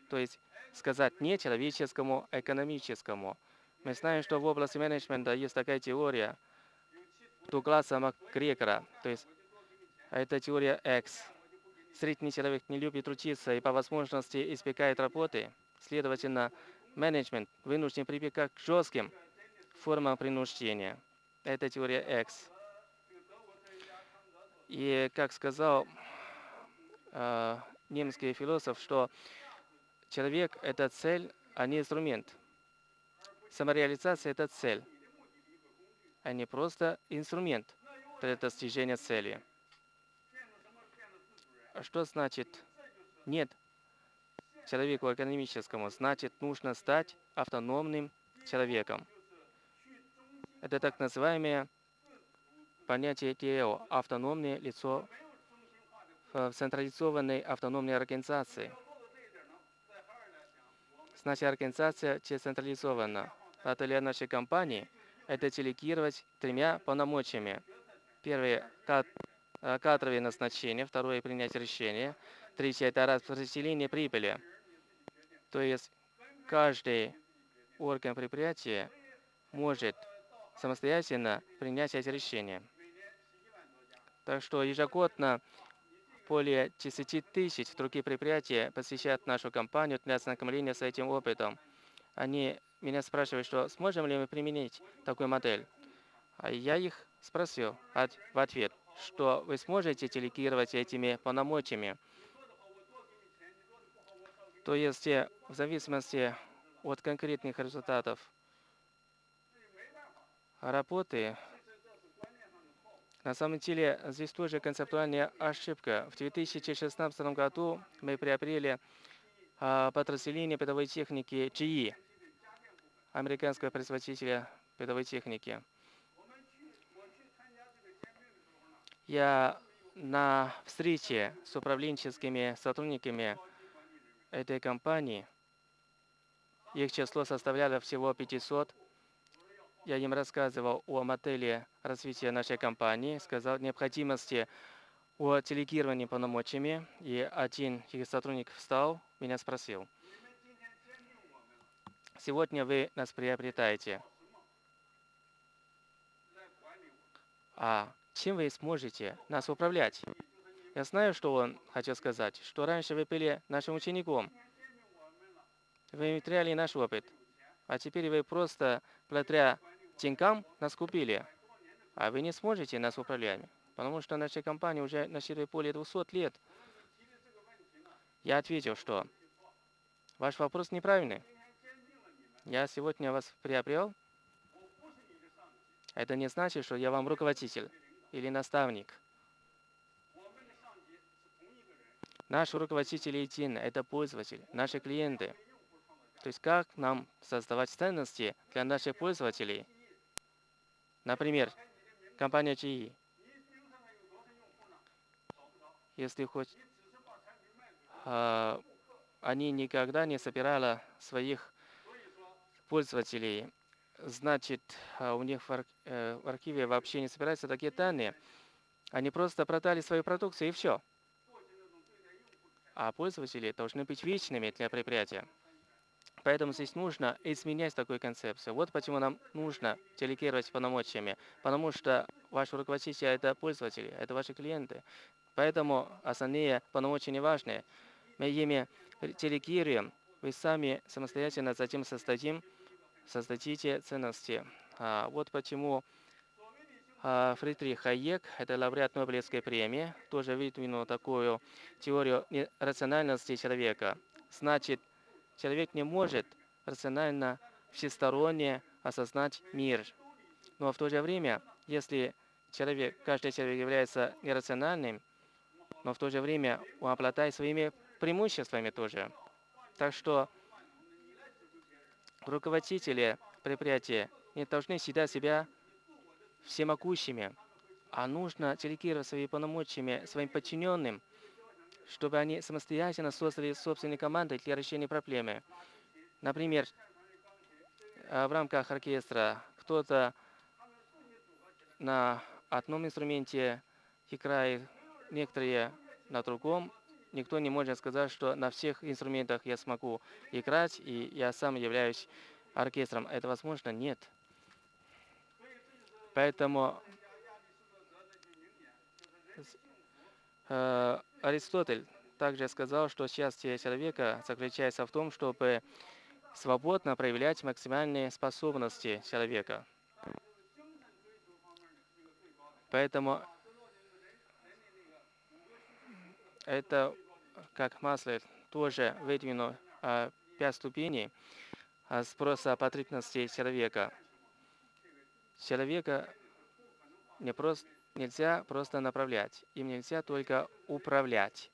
То есть сказать не человеческому, а экономическому – мы знаем, что в области менеджмента есть такая теория Дугласа Макгрегора, то есть это теория X. Средний человек не любит трудиться и по возможности избегает работы. Следовательно, менеджмент вынужден прибегать к жестким формам принуждения. Это теория X. И как сказал э, немецкий философ, что человек – это цель, а не инструмент – Самореализация – это цель, а не просто инструмент для достижения цели. А что значит нет человеку экономическому? Значит, нужно стать автономным человеком. Это так называемое понятие ТЭО – автономное лицо в централизованной автономной организации. Значит, организация децентрализована для нашей компании – это делегировать тремя полномочиями. Первое – э, кадровые назначения, второе – принятие решения, третье – это распределение прибыли. То есть каждый орган предприятия может самостоятельно принять эти решения. Так что ежегодно более 10 тысяч других предприятий посещают нашу компанию для ознакомления с этим опытом. Они меня спрашивают, что сможем ли мы применить такую модель. А я их спросил в ответ, что вы сможете делегировать этими полномочиями. То есть э, в зависимости от конкретных результатов работы, на самом деле здесь тоже концептуальная ошибка. В 2016 году мы приобрели а, подразделение передовой техники GE, американского производителя передовой техники. Я на встрече с управленческими сотрудниками этой компании, их число составляло всего 500, я им рассказывал о модели развития нашей компании, сказал необходимости о делегировании полномочиями, и один их сотрудник встал, меня спросил, сегодня вы нас приобретаете, а чем вы сможете нас управлять? Я знаю, что он хотел сказать, что раньше вы были нашим учеником, вы теряли наш опыт, а теперь вы просто благодаря деньгам нас купили, а вы не сможете нас управлять, потому что наша компания уже насчитывает более 200 лет. Я ответил, что ваш вопрос неправильный. Я сегодня вас приобрел. Это не значит, что я вам руководитель или наставник. Наш руководитель един – это пользователь, наши клиенты. То есть как нам создавать ценности для наших пользователей. Например, компания GE. Если хоть э, они никогда не собирали своих пользователей значит, а, у них э, в архиве вообще не собираются такие данные. Они просто продали свою продукцию и все. А пользователи должны быть вечными для предприятия. Поэтому здесь нужно изменять такую концепцию. Вот почему нам нужно делегировать полномочиями. Потому что ваши руководители – это пользователи, это ваши клиенты. Поэтому основные полномочия не важны. Мы ими делегируем, вы сами самостоятельно затем создадим создадите ценности. А, вот почему а, Фридрих Хайек, это лауреат Нобелевской премии, тоже выдвинул такую теорию рациональности человека. Значит, человек не может рационально, всесторонне осознать мир. Но в то же время, если человек, каждый человек является нерациональным, но в то же время он обладает своими преимуществами тоже. Так что руководители предприятия не должны считать себя всемогущими, а нужно делегировать свои полномочиями своим подчиненным, чтобы они самостоятельно создали собственные команды для решения проблемы. Например, э, в рамках оркестра кто-то на одном инструменте играет, некоторые на другом, никто не может сказать, что на всех инструментах я смогу играть, и я сам являюсь оркестром. Это возможно? Нет. Поэтому э, Аристотель также сказал, что счастье человека заключается в том, чтобы свободно проявлять максимальные способности человека. Поэтому это как Маслер тоже выдвинул а, пять ступеней а, спроса потребностей человека. Человека не просто, нельзя просто направлять, им нельзя только управлять,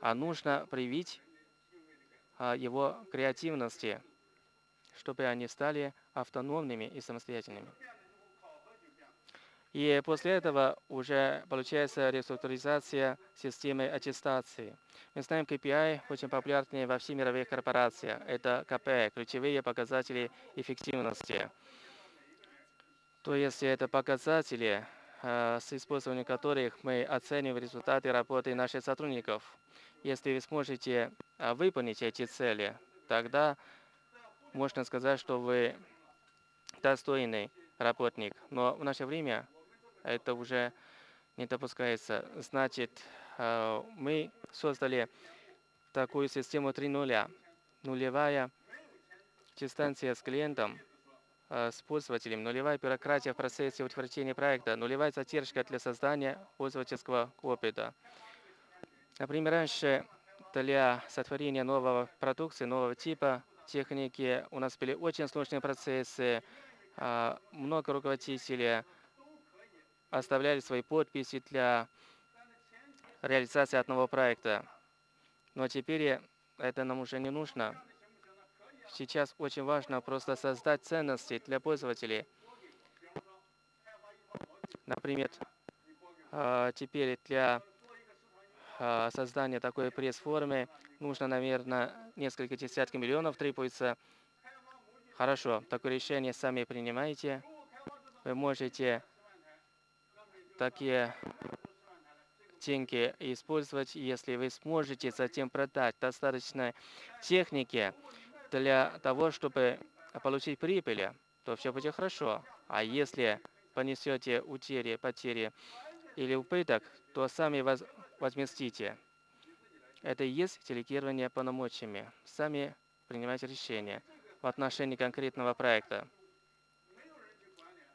а нужно привить а, его креативности, чтобы они стали автономными и самостоятельными. И после этого уже получается реструктуризация системы аттестации. Мы знаем, KPI очень популярны во всех мировых корпорациях. Это КП, ключевые показатели эффективности. То есть это показатели, э, с использованием которых мы оцениваем результаты работы наших сотрудников. Если вы сможете э, выполнить эти цели, тогда можно сказать, что вы достойный работник. Но в наше время это уже не допускается. Значит, э, мы создали такую систему 3.0. Нулевая дистанция с клиентом, э, с пользователем, нулевая бюрократия в процессе утверждения проекта, нулевая задержка для создания пользовательского опыта. Например, раньше для сотворения нового продукции, нового типа техники у нас были очень сложные процессы, а, много руководителей оставляли свои подписи для реализации одного проекта. Но теперь это нам уже не нужно. Сейчас очень важно просто создать ценности для пользователей. Например, а, теперь для а, создания такой пресс-формы нужно, наверное, несколько десятков миллионов требуется. Хорошо, такое решение сами принимаете. Вы можете такие деньги использовать, если вы сможете затем продать достаточно техники для того, чтобы получить прибыль, то все будет хорошо. А если понесете утери, потери или убыток, то сами воз возместите. Это и есть делегирование полномочиями. Сами принимайте решения в отношении конкретного проекта.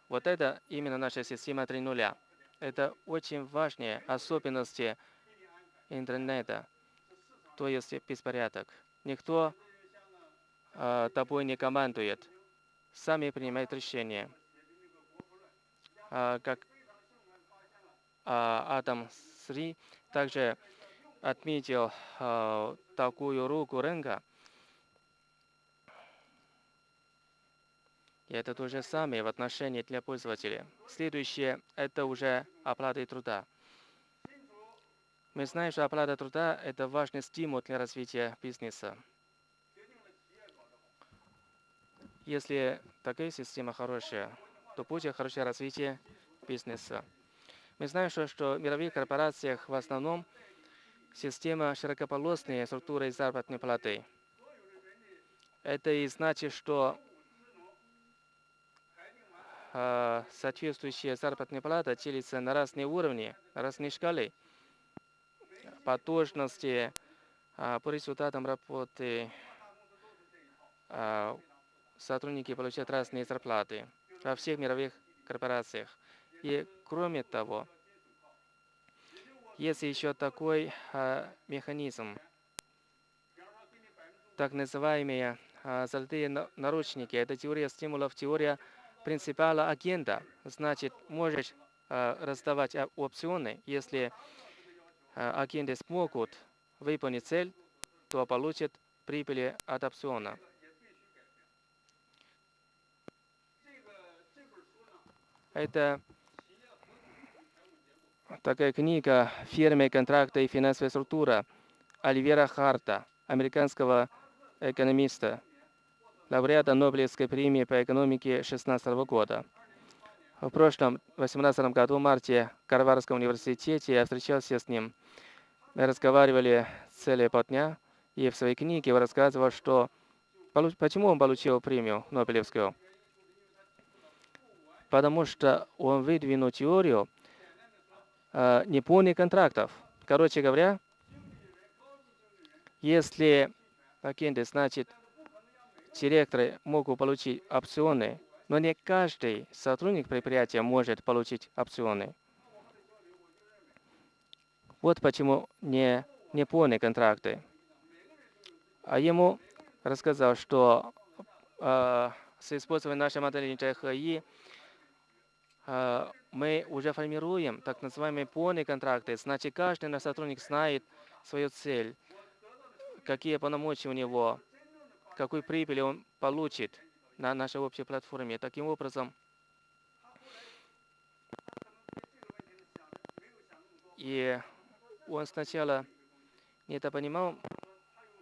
Вот это именно наша система 3.0. Это очень важные особенности интернета, то есть беспорядок. Никто э, тобой не командует, сами принимают решения. Э, как э, Адам Сри также отметил э, такую руку рынка. И это то же самое в отношении для пользователя. Следующее – это уже оплата труда. Мы знаем, что оплата труда – это важный стимул для развития бизнеса. Если такая система хорошая, то будет хорошее развитие бизнеса. Мы знаем, что, что в мировых корпорациях в основном система широкополосной структуры заработной платы. Это и значит, что соответствующая заработная плата делится на разные уровни, разные шкалы. По должности, э, по результатам работы э, сотрудники получают разные зарплаты во всех мировых корпорациях. И кроме того, есть еще такой э, механизм, так называемые э, золотые наручники. Это теория стимулов, теория принципиала агента. Значит, можешь э, раздавать опционы. Если э, агенты смогут выполнить цель, то получат прибыли от опциона. Это такая книга «Фермы, контракты и финансовая структура» Оливера Харта, американского экономиста, лауреата Нобелевской премии по экономике 2016 года. В прошлом, 2018 году, в марте, в Карварском университете я встречался с ним. Мы разговаривали целые полдня, и в своей книге он рассказывал, что почему он получил премию Нобелевскую. Потому что он выдвинул теорию, э, неполных контрактов. Короче говоря, если агенты, значит, директоры могут получить опционы, но не каждый сотрудник предприятия может получить опционы. Вот почему не неполные контракты. А ему рассказал, что э, с использованием нашей модели ТХИ э, мы уже формируем так называемые полные контракты. Значит, каждый наш сотрудник знает свою цель, какие полномочия у него, какую прибыль он получит на нашей общей платформе. Таким образом, и он сначала не это понимал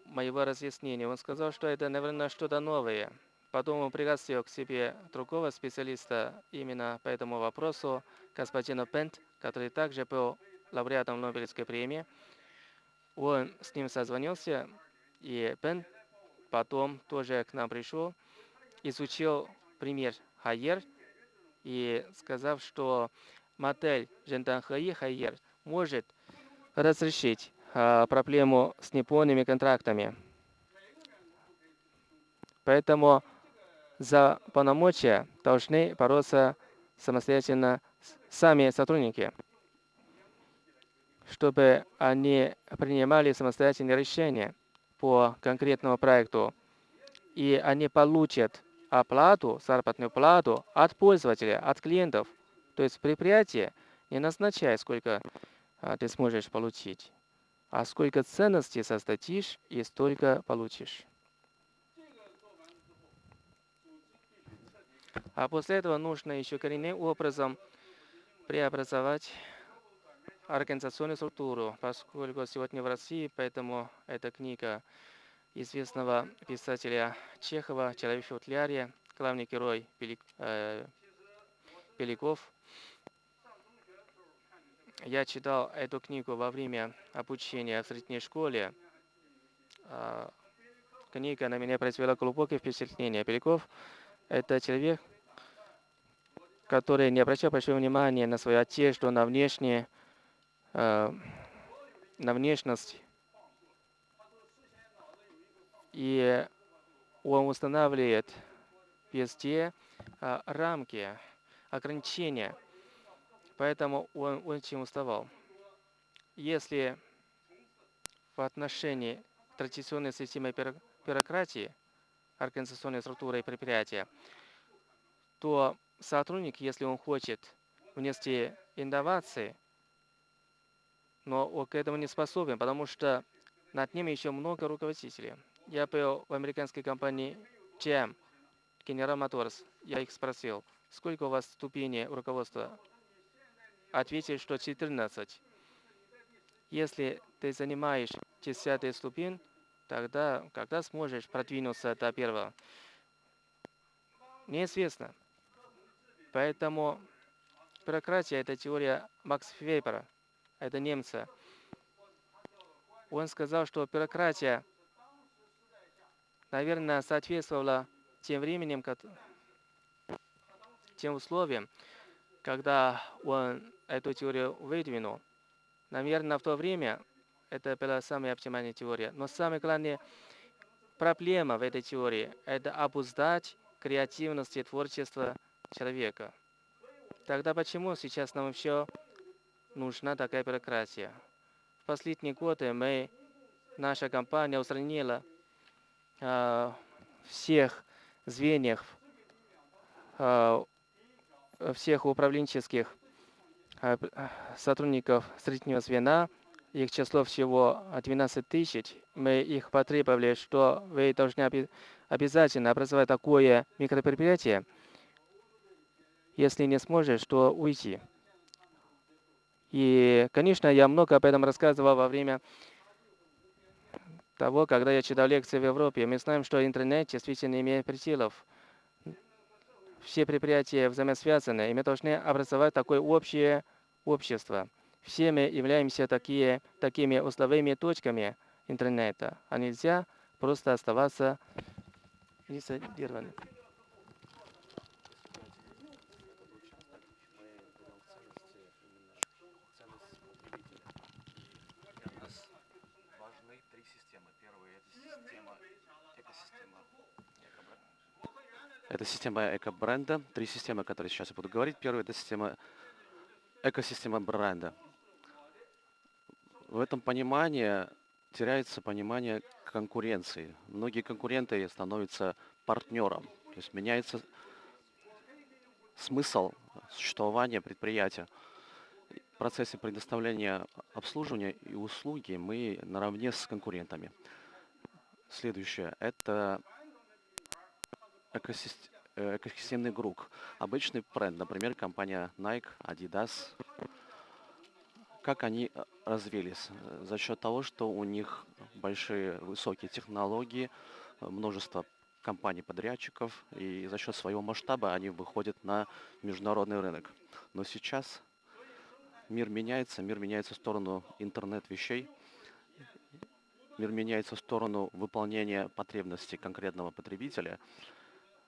моего разъяснения. Он сказал, что это, наверное, что-то новое. Потом он пригласил к себе другого специалиста именно по этому вопросу, господина Пент, который также был лауреатом Нобелевской премии. Он с ним созвонился, и Пент потом тоже к нам пришел, изучил пример Хайер и сказав, что модель Жентан Хаи Хайер может разрешить а, проблему с неполными контрактами. Поэтому за полномочия должны бороться самостоятельно сами сотрудники. чтобы они принимали самостоятельные решения по конкретному проекту, и они получат оплату, заработную плату от пользователя, от клиентов. То есть предприятие не назначает, сколько а, ты сможешь получить, а сколько ценностей создадишь и столько получишь. А после этого нужно еще коренным образом преобразовать организационную структуру, поскольку сегодня в России, поэтому эта книга известного писателя Чехова «Человек в футляре», главный герой э, Беляков. Я читал эту книгу во время обучения в средней школе. А, книга на меня произвела глубокое впечатление. Беляков – это человек, который не обращал большого внимания на свою одежду, на внешнее, э, на внешность и он устанавливает везде а, рамки, ограничения. Поэтому он очень уставал. Если в отношении традиционной системы бюрократии, организационной структуры и предприятия, то сотрудник, если он хочет внести инновации, но он к этому не способен, потому что над ним еще много руководителей. Я был в американской компании GM, General Motors. Я их спросил, сколько у вас ступеней руководства? Ответили, что 14. Если ты занимаешь 10 ступень, тогда когда сможешь продвинуться до первого? Неизвестно. Поэтому бюрократия – это теория Макса Вейбера, это немца. Он сказал, что бюрократия наверное, соответствовало тем временем, тем условиям, когда он эту теорию выдвинул. Наверное, в то время это была самая оптимальная теория. Но самая главная проблема в этой теории – это обуздать креативность и творчество человека. Тогда почему сейчас нам еще нужна такая бюрократия? В последние годы мы, наша компания устранила Э, всех звеньях, э, всех управленческих э, сотрудников среднего звена, их число всего 12 тысяч, мы их потребовали, что вы должны обязательно образовать такое микропредприятие. Если не сможешь, то уйти. И, конечно, я много об этом рассказывал во время того, когда я читал лекции в Европе, мы знаем, что интернет действительно имеет пределов. Все предприятия взаимосвязаны, и мы должны образовать такое общее общество. Все мы являемся такие, такими узловыми точками интернета, а нельзя просто оставаться изолированным. Это система эко-бренда. Три системы, о которых сейчас я буду говорить. Первая – это система экосистема бренда. В этом понимании теряется понимание конкуренции. Многие конкуренты становятся партнером. То есть меняется смысл существования предприятия. В процессе предоставления обслуживания и услуги мы наравне с конкурентами. Следующее – это Э, экосистемный круг. Обычный бренд, например, компания Nike, Adidas. Как они э, развились? За счет того, что у них большие высокие технологии, множество компаний-подрядчиков, и за счет своего масштаба они выходят на международный рынок. Но сейчас мир меняется, мир меняется в сторону интернет-вещей, мир меняется в сторону выполнения потребностей конкретного потребителя –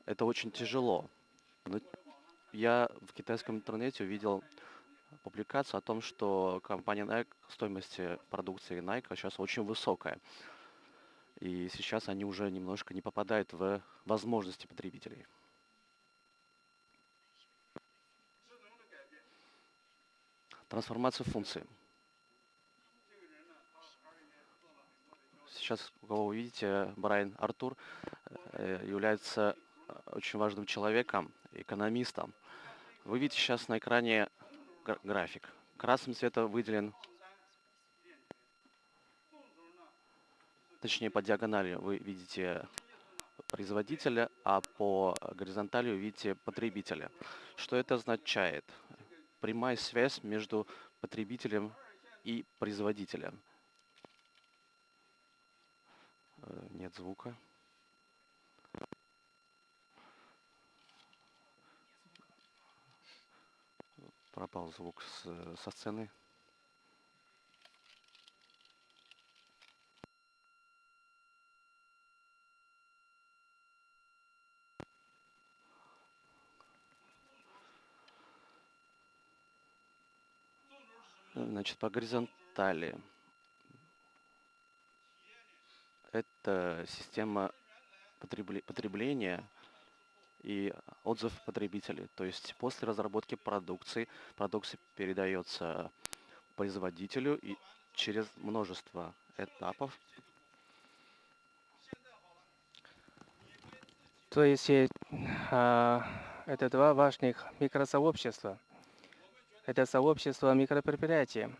это очень тяжело. Но я в китайском интернете увидел публикацию о том, что компания Nike, стоимость продукции Nike сейчас очень высокая. И сейчас они уже немножко не попадают в возможности потребителей. Трансформация функций. сейчас, кого вы видите, Брайан Артур э, является очень важным человеком, экономистом. Вы видите сейчас на экране график. Красным цветом выделен, точнее по диагонали вы видите производителя, а по горизонтали вы видите потребителя. Что это означает? Прямая связь между потребителем и производителем. Э, нет звука. Пропал звук с, со сцены. Значит, по горизонтали. Это система потребления и отзыв потребителей. То есть после разработки продукции, продукция передается производителю и через множество этапов. То есть э, это два важных микросообщества. Это сообщество микропредприятий.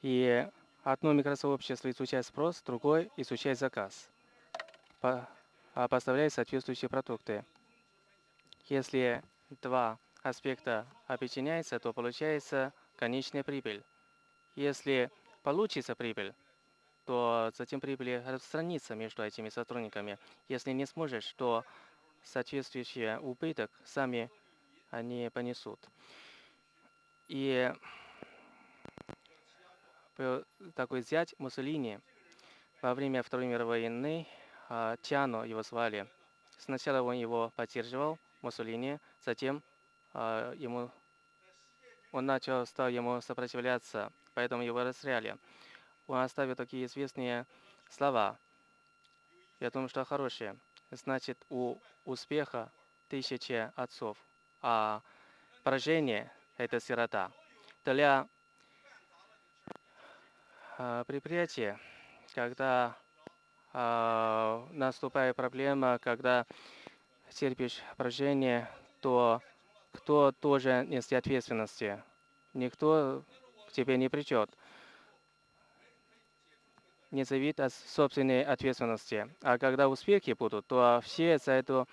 И одно микросообщество изучает спрос, другое изучает заказ. А, поставляет соответствующие продукты. Если два аспекта объединяются, то получается конечная прибыль. Если получится прибыль, то затем прибыль распространится между этими сотрудниками. Если не сможешь, то соответствующий убыток сами они понесут. И такой зять Муссолини во время Второй мировой войны а, Тиано его звали. Сначала он его поддерживал, Муссолини, затем а, ему, он начал, стал ему сопротивляться, поэтому его расстреляли. Он оставил такие известные слова. Я думаю, что хорошие. Значит, у успеха тысячи отцов, а поражение – это сирота. Для а, предприятия, когда а, наступает проблема, когда терпишь поражение, то кто тоже несет ответственности? Никто к тебе не придет. Не зависит от собственной ответственности. А когда успехи будут, то все за это,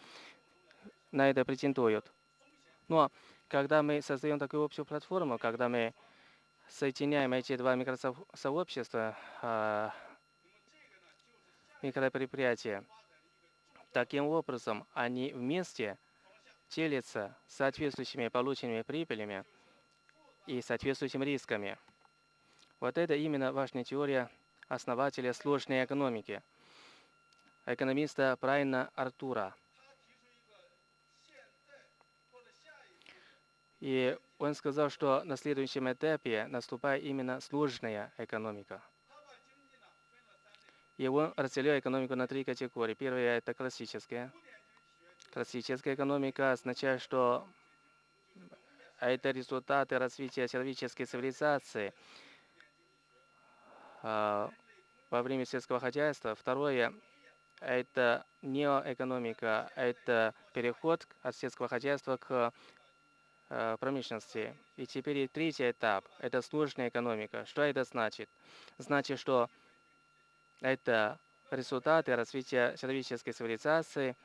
на это претендуют. Но когда мы создаем такую общую платформу, когда мы соединяем эти два микросообщества, а, микропредприятия. Таким образом, они вместе делятся соответствующими полученными прибылями и соответствующими рисками. Вот это именно важная теория основателя сложной экономики, экономиста Брайана Артура. И он сказал, что на следующем этапе наступает именно сложная экономика. И он разделил экономику на три категории. Первая – это классическая. Классическая экономика означает, что это результаты развития человеческой цивилизации а, во время сельского хозяйства. Второе – это неоэкономика, это переход от сельского хозяйства к а, промышленности. И теперь третий этап – это сложная экономика. Что это значит? Значит, что это результаты развития человеческой цивилизации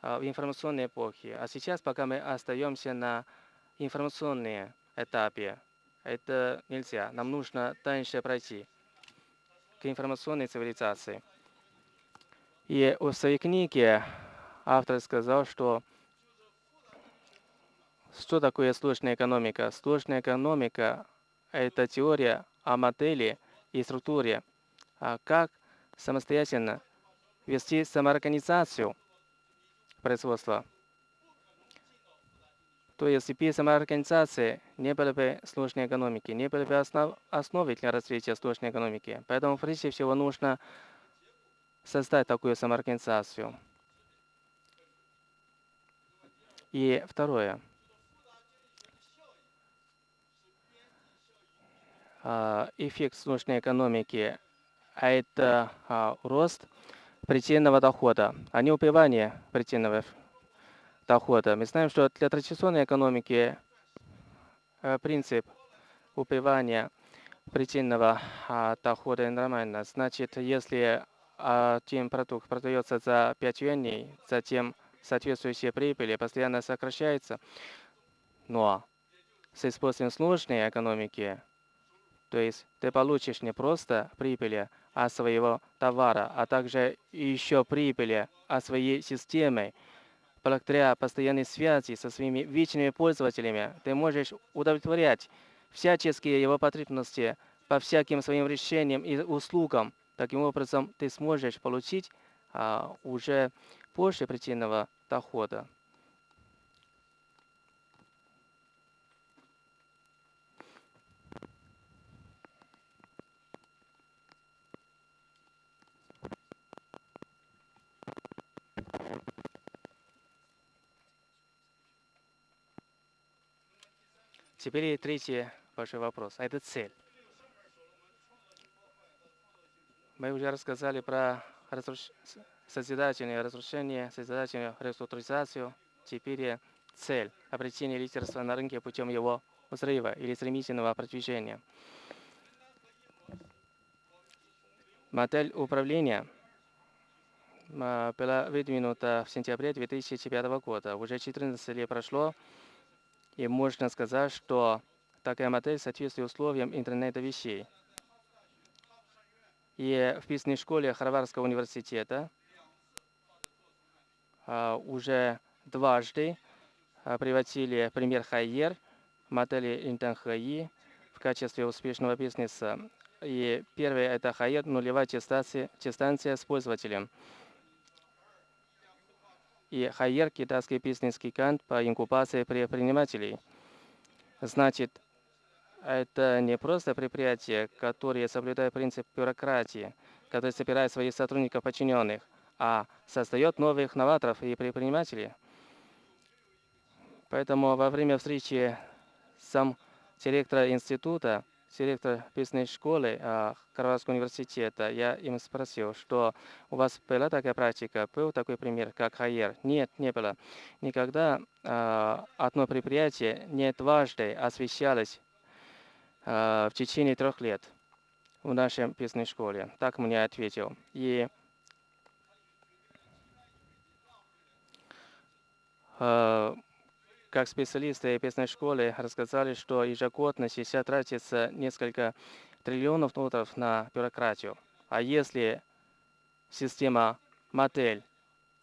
а, в информационной эпохе. А сейчас, пока мы остаемся на информационном этапе, это нельзя. Нам нужно дальше пройти к информационной цивилизации. И в своей книге автор сказал, что что такое сложная экономика? Сложная экономика – это теория о модели и структуре, а как самостоятельно вести самоорганизацию производства. То есть без самоорганизации не было бы сложной экономики, не было бы основ, основы для развития сложной экономики. Поэтому прежде всего нужно создать такую самоорганизацию. И второе. А, эффект сложной экономики это а, рост предельного дохода, а не убивание предельного дохода. Мы знаем, что для традиционной экономики э, принцип убивания предельного а, дохода нормально. Значит, если один продукт продается за 5 юаней, затем соответствующие прибыли постоянно сокращается, но с использованием сложной экономики, то есть ты получишь не просто прибыли от своего товара, а также еще прибыли от своей системы, благодаря постоянной связи со своими вечными пользователями, ты можешь удовлетворять всяческие его потребности по всяким своим решениям и услугам. Таким образом, ты сможешь получить а, уже больше причинного дохода. Теперь третий ваш вопрос, а это цель. Мы уже рассказали про разруш... созидательное разрушение, созидательную реструктуризацию. Теперь цель – обретение лидерства на рынке путем его взрыва или стремительного продвижения. Модель управления а, была выдвинута в сентябре 2005 года. Уже 14 лет прошло, и можно сказать, что такая модель соответствует условиям интернета вещей. И в бизнес-школе Харвардского университета а, уже дважды а, приводили пример Хайер, модели Интенхи в качестве успешного бизнеса. И первое – это Хайер, нулевая дистанция, дистанция с пользователем – и Хайер – китайский бизнес-гигант по инкубации предпринимателей. Значит, это не просто предприятие, которое соблюдает принцип бюрократии, которое собирает своих сотрудников подчиненных, а создает новых новаторов и предпринимателей. Поэтому во время встречи сам директора института директор бизнес-школы а, Карварского университета, я им спросил, что у вас была такая практика, был такой пример, как Хайер? Нет, не было. Никогда а, одно предприятие не дважды освещалось а, в течение трех лет в нашей бизнес-школе. Так мне ответил. И как специалисты бизнес-школы рассказали, что ежегодно сейчас тратится несколько триллионов долларов на бюрократию. А если система, модель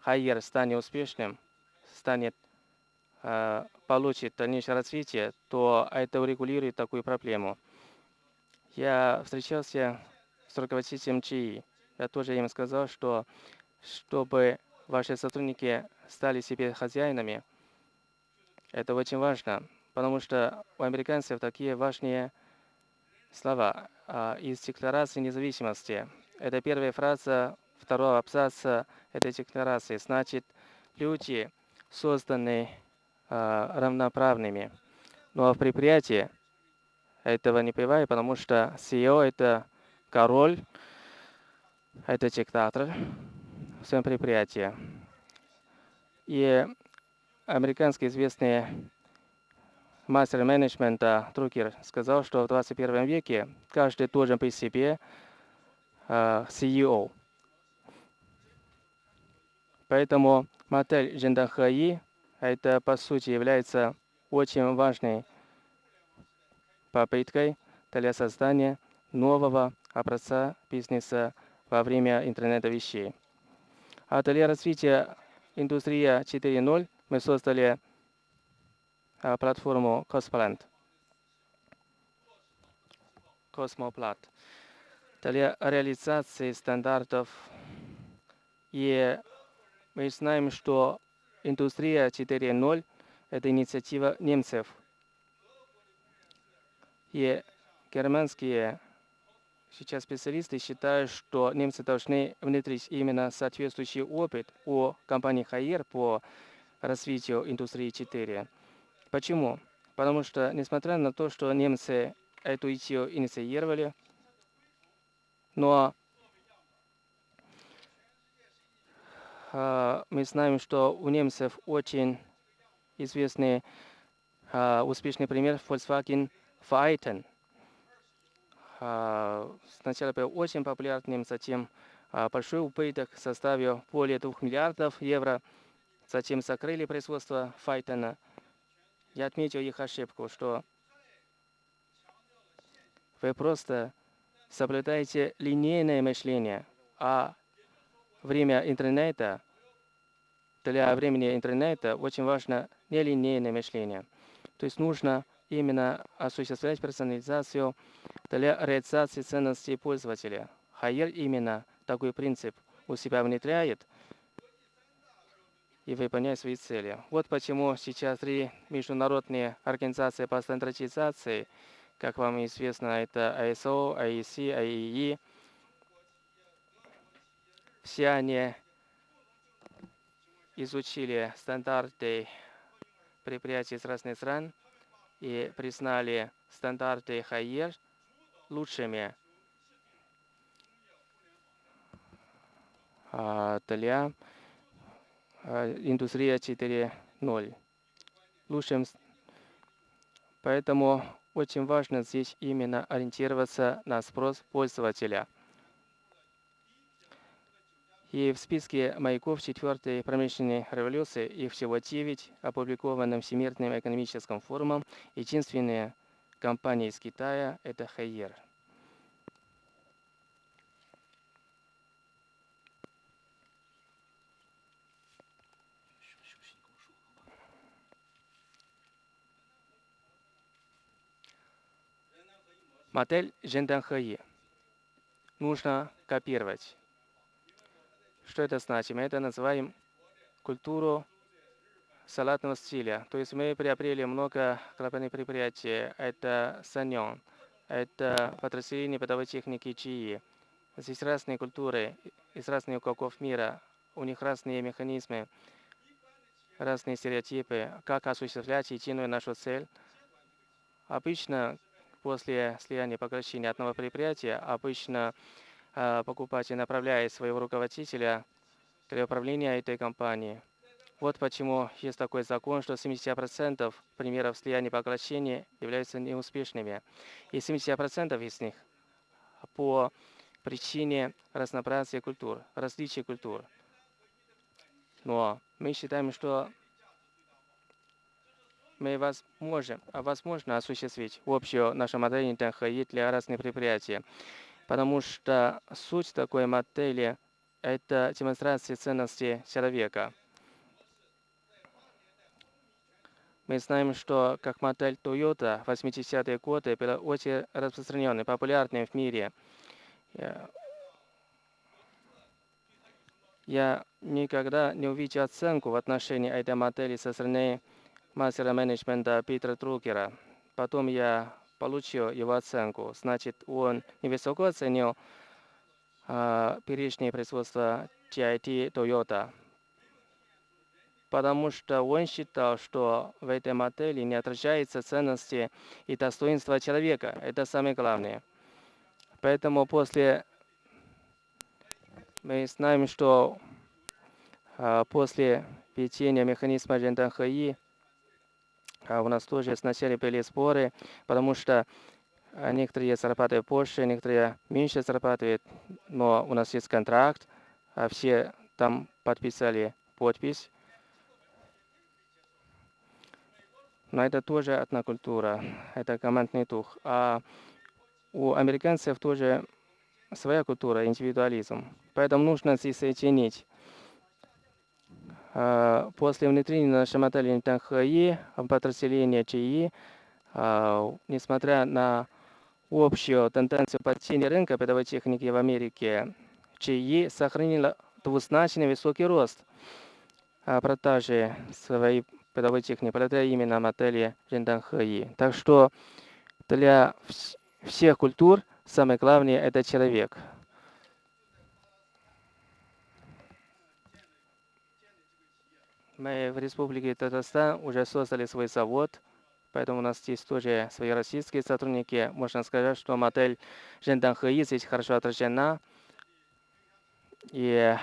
Хайер станет успешным, станет, э, получит дальнейшее развитие, то это урегулирует такую проблему. Я встречался с руководителем ЧИ. Я тоже им сказал, что чтобы ваши сотрудники стали себе хозяинами, это очень важно, потому что у американцев такие важные слова а, из Декларации независимости. Это первая фраза второго абзаца этой декларации. Значит, люди созданы а, равноправными. Но в предприятии этого не бывает, потому что CEO – это король, это диктатор в своем предприятии. И американский известный мастер менеджмента Трукер сказал, что в 21 веке каждый должен быть себе CEO. Поэтому модель Джендахаи это по сути является очень важной попыткой для создания нового образца бизнеса во время интернета вещей. А для развития индустрии 4.0 мы создали а, платформу Cosmoland. Cosmoplat для реализации стандартов. И мы знаем, что индустрия 4.0 – это инициатива немцев. И германские сейчас специалисты считают, что немцы должны внедрить именно соответствующий опыт о компании Хайер по развитию индустрии 4. Почему? Потому что, несмотря на то, что немцы эту идею инициировали, но э, мы знаем, что у немцев очень известный э, успешный пример Volkswagen Vereiten. Э, а, сначала был очень популярным, затем большой убыток составил более 2 миллиардов евро – Затем закрыли производство Phaeton. Я отметил их ошибку, что вы просто соблюдаете линейное мышление, а время интернета, для времени интернета очень важно нелинейное мышление. То есть нужно именно осуществлять персонализацию для реализации ценностей пользователя. Хайер именно такой принцип у себя внедряет и выполняет свои цели. Вот почему сейчас три международные организации по стандартизации, как вам известно, это ISO, IEC, IEE, все они изучили стандарты предприятий из разных стран и признали стандарты ХАЕР лучшими а, для индустрии 4.0. Лучшим. Поэтому очень важно здесь именно ориентироваться на спрос пользователя – и в списке маяков четвертой промышленной революции их всего девять, опубликованным Всемирным экономическим форумом. Единственная компания из Китая – это Хайер. Модель Женданхэи нужно копировать. Что это значит? Мы это называем культуру салатного стиля. То есть мы приобрели много глобальных предприятий. Это Саньон, это подразделение бытовой техники ЧИИ. Здесь разные культуры из разных уголков мира. У них разные механизмы, разные стереотипы. Как осуществлять единую нашу цель? Обычно после слияния поглощения одного предприятия, обычно а, покупатель направляет своего руководителя для управления этой компанией. Вот почему есть такой закон, что 70% примеров слияния поглощения являются неуспешными. И 70% из них по причине разнообразия культур, различия культур. Но мы считаем, что мы возможно, возможно осуществить общую нашу модель ТНХИ для разных предприятий потому что суть такой модели – это демонстрация ценности человека. Мы знаем, что как модель Toyota в 80-е годы была очень распространенной, популярной в мире. Я никогда не увидел оценку в отношении этой модели со стороны мастера менеджмента Питера Трукера. Потом я получил его оценку. Значит, он невысоко оценил э, перечни производства TIT Toyota, потому что он считал, что в этой модели не отражается ценности и достоинства человека. Это самое главное. Поэтому после мы знаем, что э, после введения механизма а у нас тоже сначала были споры, потому что а, некоторые зарабатывают больше, некоторые меньше зарабатывают, но у нас есть контракт, а все там подписали подпись. Но это тоже одна культура, это командный дух. А у американцев тоже своя культура, индивидуализм. Поэтому нужно здесь соединить а, после внедрения модели ТНХИ, подразделения ЧИ, а, несмотря на общую тенденцию падения рынка передовой техники в Америке, ЧИ сохранила двузначный высокий рост. А, продажи своей передовой техники благодаря именно модели ЖНХИ. Так что для всех культур самое главное – это человек – Мы в Республике Татарстан уже создали свой завод, поэтому у нас здесь тоже свои российские сотрудники. Можно сказать, что модель Жендан Хэи здесь хорошо отражена. И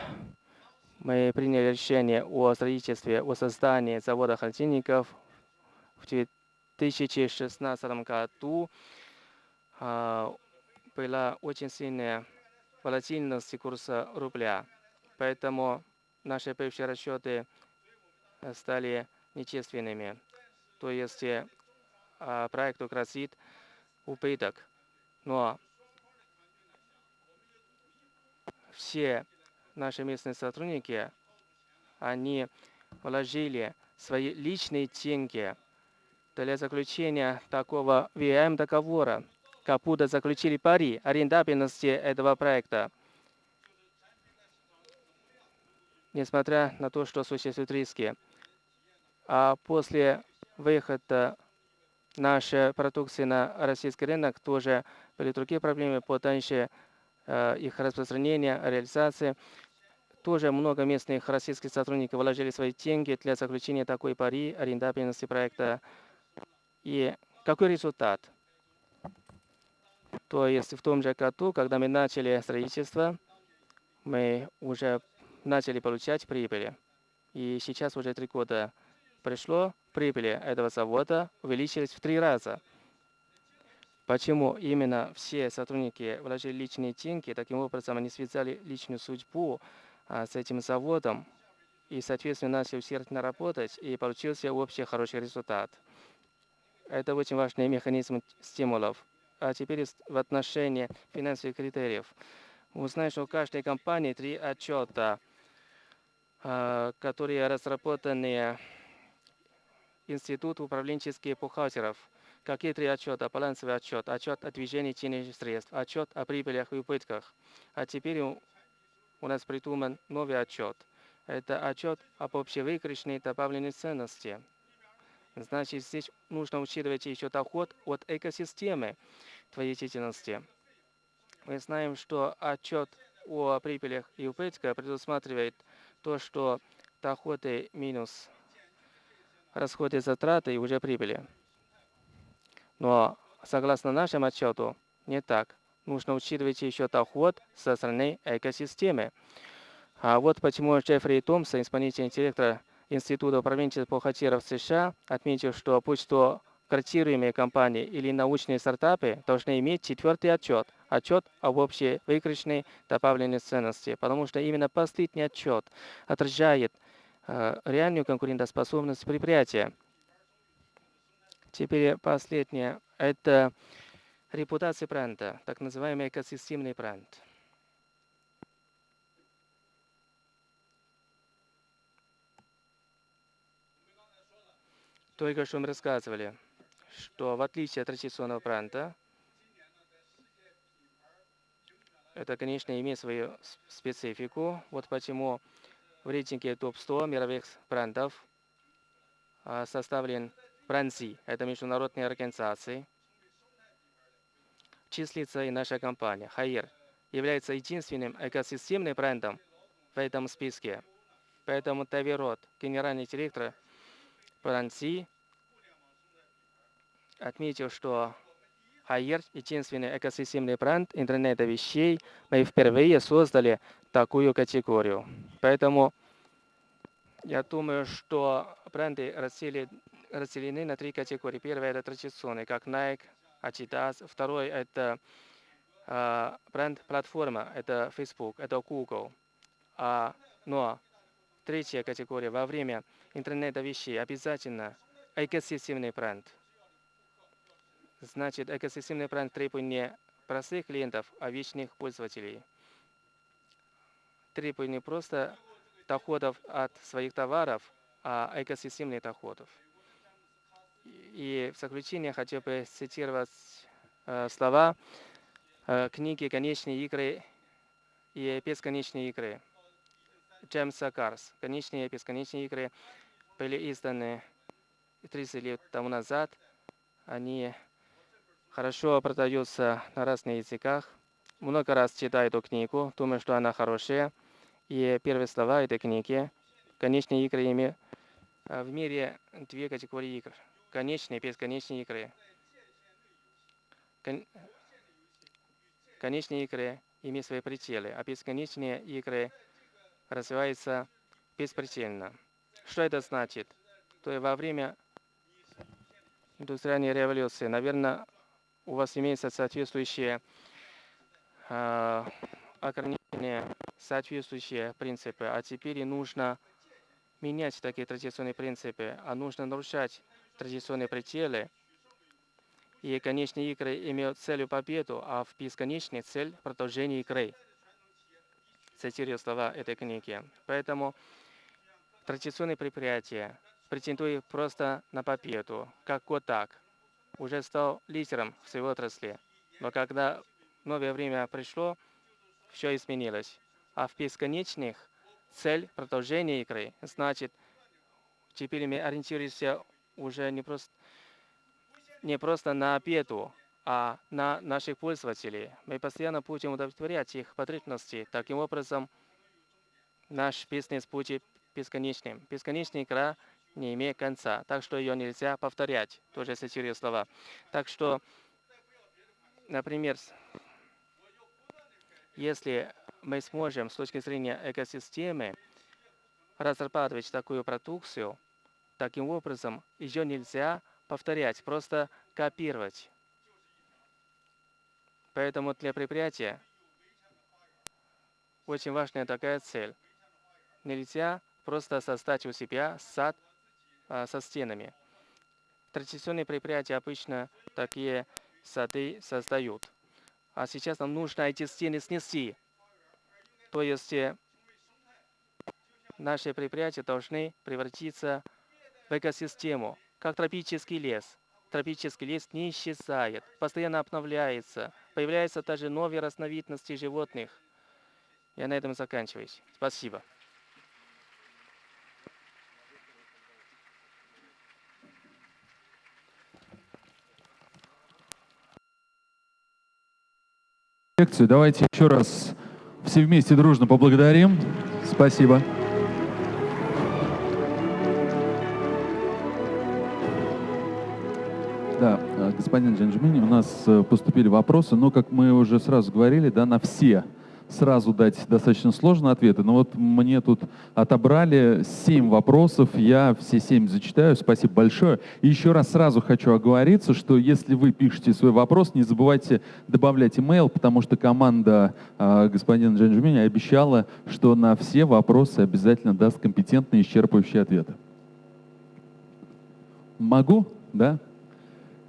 мы приняли решение о строительстве, о создании завода холодильников в 2016 году. А, была очень сильная волатильность курса рубля. Поэтому наши бывшие расчеты стали нечественными. То есть а, проекту грозит убыток. Но все наши местные сотрудники, они вложили свои личные деньги для заключения такого VM договора, как будто заключили пари о рентабельности этого проекта. Несмотря на то, что существуют риски. А после выхода нашей продукции на российский рынок тоже были другие проблемы по дальше э, их распространения, реализации. Тоже много местных российских сотрудников вложили свои деньги для заключения такой пари о рентабельности проекта. И какой результат? То есть в том же году, когда мы начали строительство, мы уже начали получать прибыли. И сейчас уже три года пришло, прибыли этого завода увеличились в три раза. Почему именно все сотрудники вложили личные деньги, таким образом они связали личную судьбу а, с этим заводом и, соответственно, начали усердно работать, и получился общий хороший результат. Это очень важный механизм стимулов. А теперь в отношении финансовых критериев. Мы знаем, что у каждой компании три отчета, а, которые разработаны Институт управленческих бухгалтеров. Какие три отчета? Балансовый отчет, отчет о движении денежных средств, отчет о прибылях и убытках. А теперь у нас придуман новый отчет. Это отчет об общевыигрышной добавленной ценности. Значит, здесь нужно учитывать еще доход от экосистемы твоей деятельности. Мы знаем, что отчет о прибылях и убытках предусматривает то, что доходы минус расходы затраты и уже прибыли. Но согласно нашему отчету, не так нужно учитывать еще доход со стороны экосистемы. А вот почему Джеффри Томпсон, исполнительный директор Института управленческих бухгалтеров США, отметил, что будь то кредитируемые компании или научные стартапы должны иметь четвертый отчет, отчет об общей выигрышной добавленной ценности, потому что именно последний отчет отражает реальную конкурентоспособность предприятия. Теперь последнее. Это репутация бренда, так называемый экосистемный бренд. Только что мы рассказывали, что в отличие от традиционного бренда, это, конечно, имеет свою специфику. Вот почему в рейтинге топ-100 мировых брендов а, составлен бренд Z. Это международная организация, числится и наша компания. Хайер является единственным экосистемным брендом в этом списке. Поэтому Тави генеральный директор Франции, отметил, что Хайер – единственный экосистемный бренд интернета вещей. Мы впервые создали такую категорию. Поэтому я думаю, что бренды разделены на три категории. Первая – это традиционные, как Nike, Adidas. Второй – это э, бренд-платформа, это Facebook, это Google. А, но третья категория во время интернета вещей обязательно экосистемный бренд. Значит, экосистемный бренд требует не простых клиентов, а вечных пользователей. Требует не просто доходов от своих товаров, а экосистемных доходов. И в заключение хотел бы цитировать э, слова э, книги «Конечные игры» и «Бесконечные игры» Джеймса Карс. «Конечные и бесконечные игры» были изданы 30 лет тому назад. Они хорошо продаются на разных языках. Много раз читаю эту книгу, думаю, что она хорошая. И первые слова этой книги «Конечные игры» имеют э, в мире две категории игр – конечные и бесконечные игры. Кон... Конечные игры имеют свои пределы, а бесконечные игры развиваются беспредельно. Что это значит? То есть во время индустриальной революции, наверное, у вас имеется соответствующие э, ограничения, соответствующие принципы, а теперь нужно менять такие традиционные принципы, а нужно нарушать традиционные пределы. И конечные игры имеют целью победу, а в бесконечной цель продолжение игры. Цитирую слова этой книги. Поэтому традиционные предприятия претендуют просто на победу, как так уже стал лидером в своей отрасли. Но когда новое время пришло, все изменилось. А в бесконечных цель продолжения игры, значит, теперь мы ориентируемся уже не просто, не просто на победу, а на наших пользователей. Мы постоянно будем удовлетворять их потребности. Таким образом, наш бизнес будет бесконечным. Бесконечная игра не имеет конца, так что ее нельзя повторять, тоже цитирую слова. Так что, например, если мы сможем с точки зрения экосистемы разрабатывать такую продукцию, таким образом ее нельзя повторять, просто копировать. Поэтому для предприятия очень важная такая цель. Нельзя просто создать у себя сад а, со стенами. Традиционные предприятия обычно такие сады создают. А сейчас нам нужно эти стены снести. То есть э, наши предприятия должны превратиться в экосистему, как тропический лес. Тропический лес не исчезает, постоянно обновляется, появляются даже новые разновидности животных. Я на этом заканчиваюсь. Спасибо. лекцию. Давайте еще раз все вместе дружно поблагодарим. Спасибо. Да, э, господин Джанжмини, у нас э, поступили вопросы, но, как мы уже сразу говорили, да, на все сразу дать достаточно сложные ответы, но вот мне тут отобрали семь вопросов, я все семь зачитаю, спасибо большое. И еще раз сразу хочу оговориться, что если вы пишете свой вопрос, не забывайте добавлять email, потому что команда э, господина Джанжумини обещала, что на все вопросы обязательно даст компетентные исчерпывающие ответы. Могу? Да?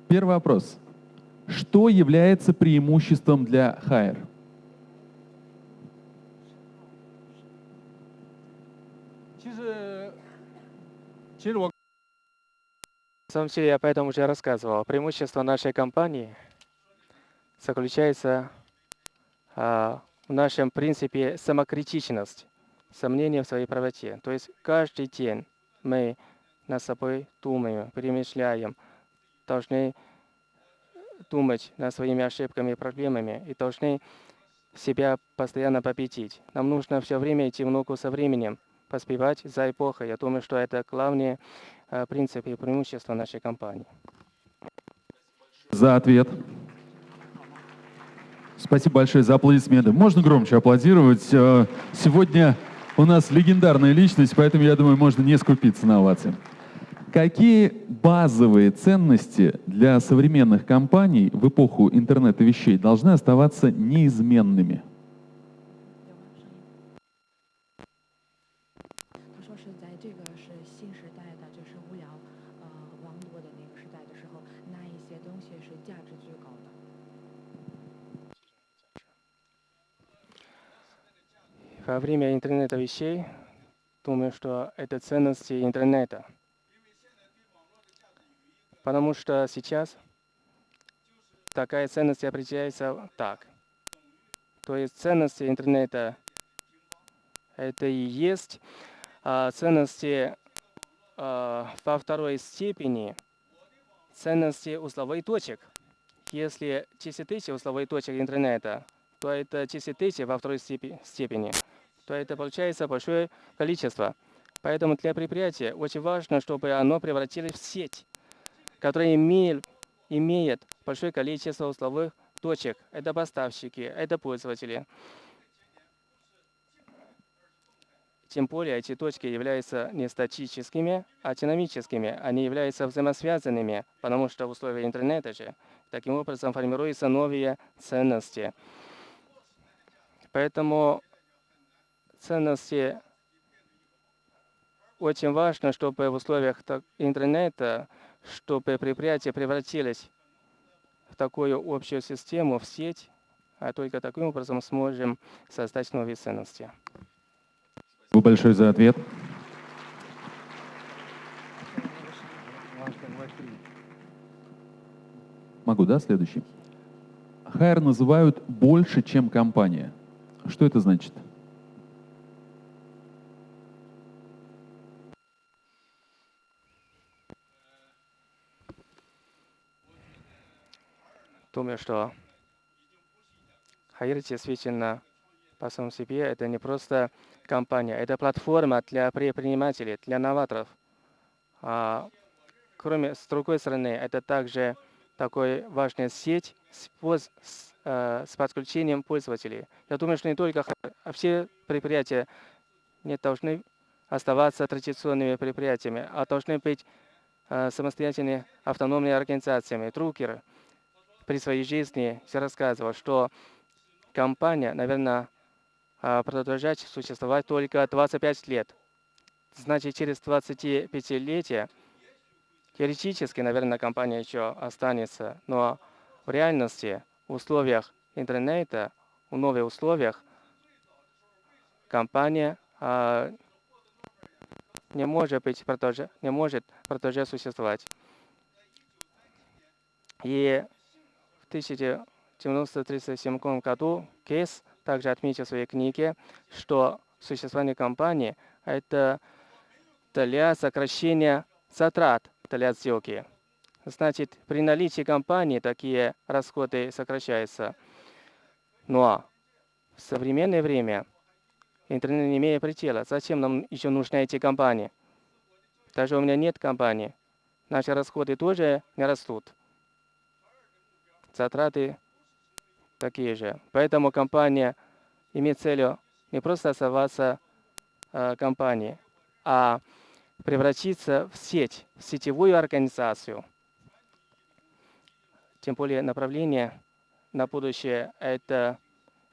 Первый вопрос. Что является преимуществом для Hire? На самом деле, я поэтому уже рассказывал. Преимущество нашей компании заключается а, в нашем принципе самокритичность, сомнение в своей правоте. То есть каждый день мы над собой думаем, перемышляем, должны думать над своими ошибками и проблемами и должны себя постоянно победить. Нам нужно все время идти в ногу со временем, поспевать за эпохой. Я думаю, что это главные э, принципы и преимущества нашей компании. За ответ. Спасибо большое за аплодисменты. Можно громче аплодировать. Э, сегодня у нас легендарная личность, поэтому, я думаю, можно не скупиться на овации. Какие базовые ценности для современных компаний в эпоху интернета вещей должны оставаться неизменными? Время интернета вещей, думаю, что это ценности интернета. Потому что сейчас такая ценность определяется так. То есть ценности интернета — это и есть а, ценности а, во второй степени ценности узловых точек. Если 10 тысяч узловых точек интернета, то это 10 тысяч во второй степени то это получается большое количество. Поэтому для предприятия очень важно, чтобы оно превратилось в сеть, которая имеет, имеет большое количество узловых точек. Это поставщики, это пользователи. Тем более эти точки являются не статическими, а динамическими. Они являются взаимосвязанными, потому что в условиях интернета же таким образом формируются новые ценности. Поэтому ценности очень важно, чтобы в условиях интернета, чтобы предприятие превратилось в такую общую систему, в сеть, а только таким образом сможем создать новые ценности. Спасибо большое за ответ. Могу, да, следующий? Хайр называют больше, чем компания. Что это значит? Думаю, что Хайр действительно по самому себе это не просто компания, это платформа для предпринимателей, для новаторов. А, кроме, с другой стороны, это также такой важная сеть с, с, э, с подключением пользователей. Я думаю, что не только а все предприятия не должны оставаться традиционными предприятиями, а должны быть э, самостоятельными автономными организациями. Друкер при своей жизни рассказывал, что компания, наверное, а, продолжать существовать только 25 лет. Значит, через 25-летие теоретически, наверное, компания еще останется, но в реальности, в условиях интернета, в новых условиях, компания а, не может быть продолжать, не может продолжать существовать. И 1937 году Кейс также отметил в своей книге, что существование компании – это для сокращения затрат для сделки. Значит, при наличии компании такие расходы сокращаются. Но в современное время интернет не имеет предела. Зачем нам еще нужны эти компании? Даже у меня нет компании. Наши расходы тоже не растут. Затраты такие же. Поэтому компания имеет целью не просто оставаться э, компанией, а превратиться в сеть, в сетевую организацию. Тем более направление на будущее – это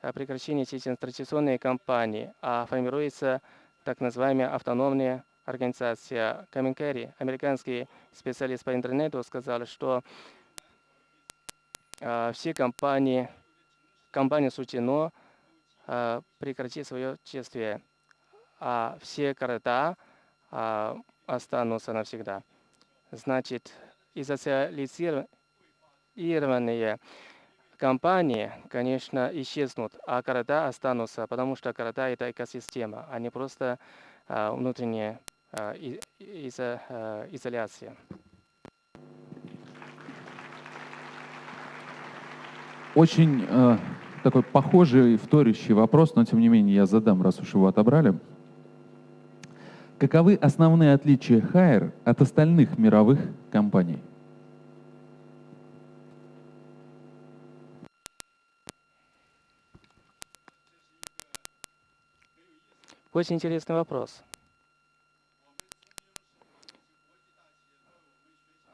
э, прекращение традиционной компании, а формируется так называемая автономная организация. Камин Керри, американский специалист по интернету, сказал, что все компании – компания суждено э, прекратить свое действие, а все города э, останутся навсегда. Значит, изоциализированные компании, конечно, исчезнут, а города останутся, потому что города – это экосистема, а не просто внутренняя изо, изоляция. Очень э, такой похожий, вторящий вопрос, но тем не менее я задам, раз уж его отобрали. Каковы основные отличия Хайер от остальных мировых компаний? Очень интересный вопрос.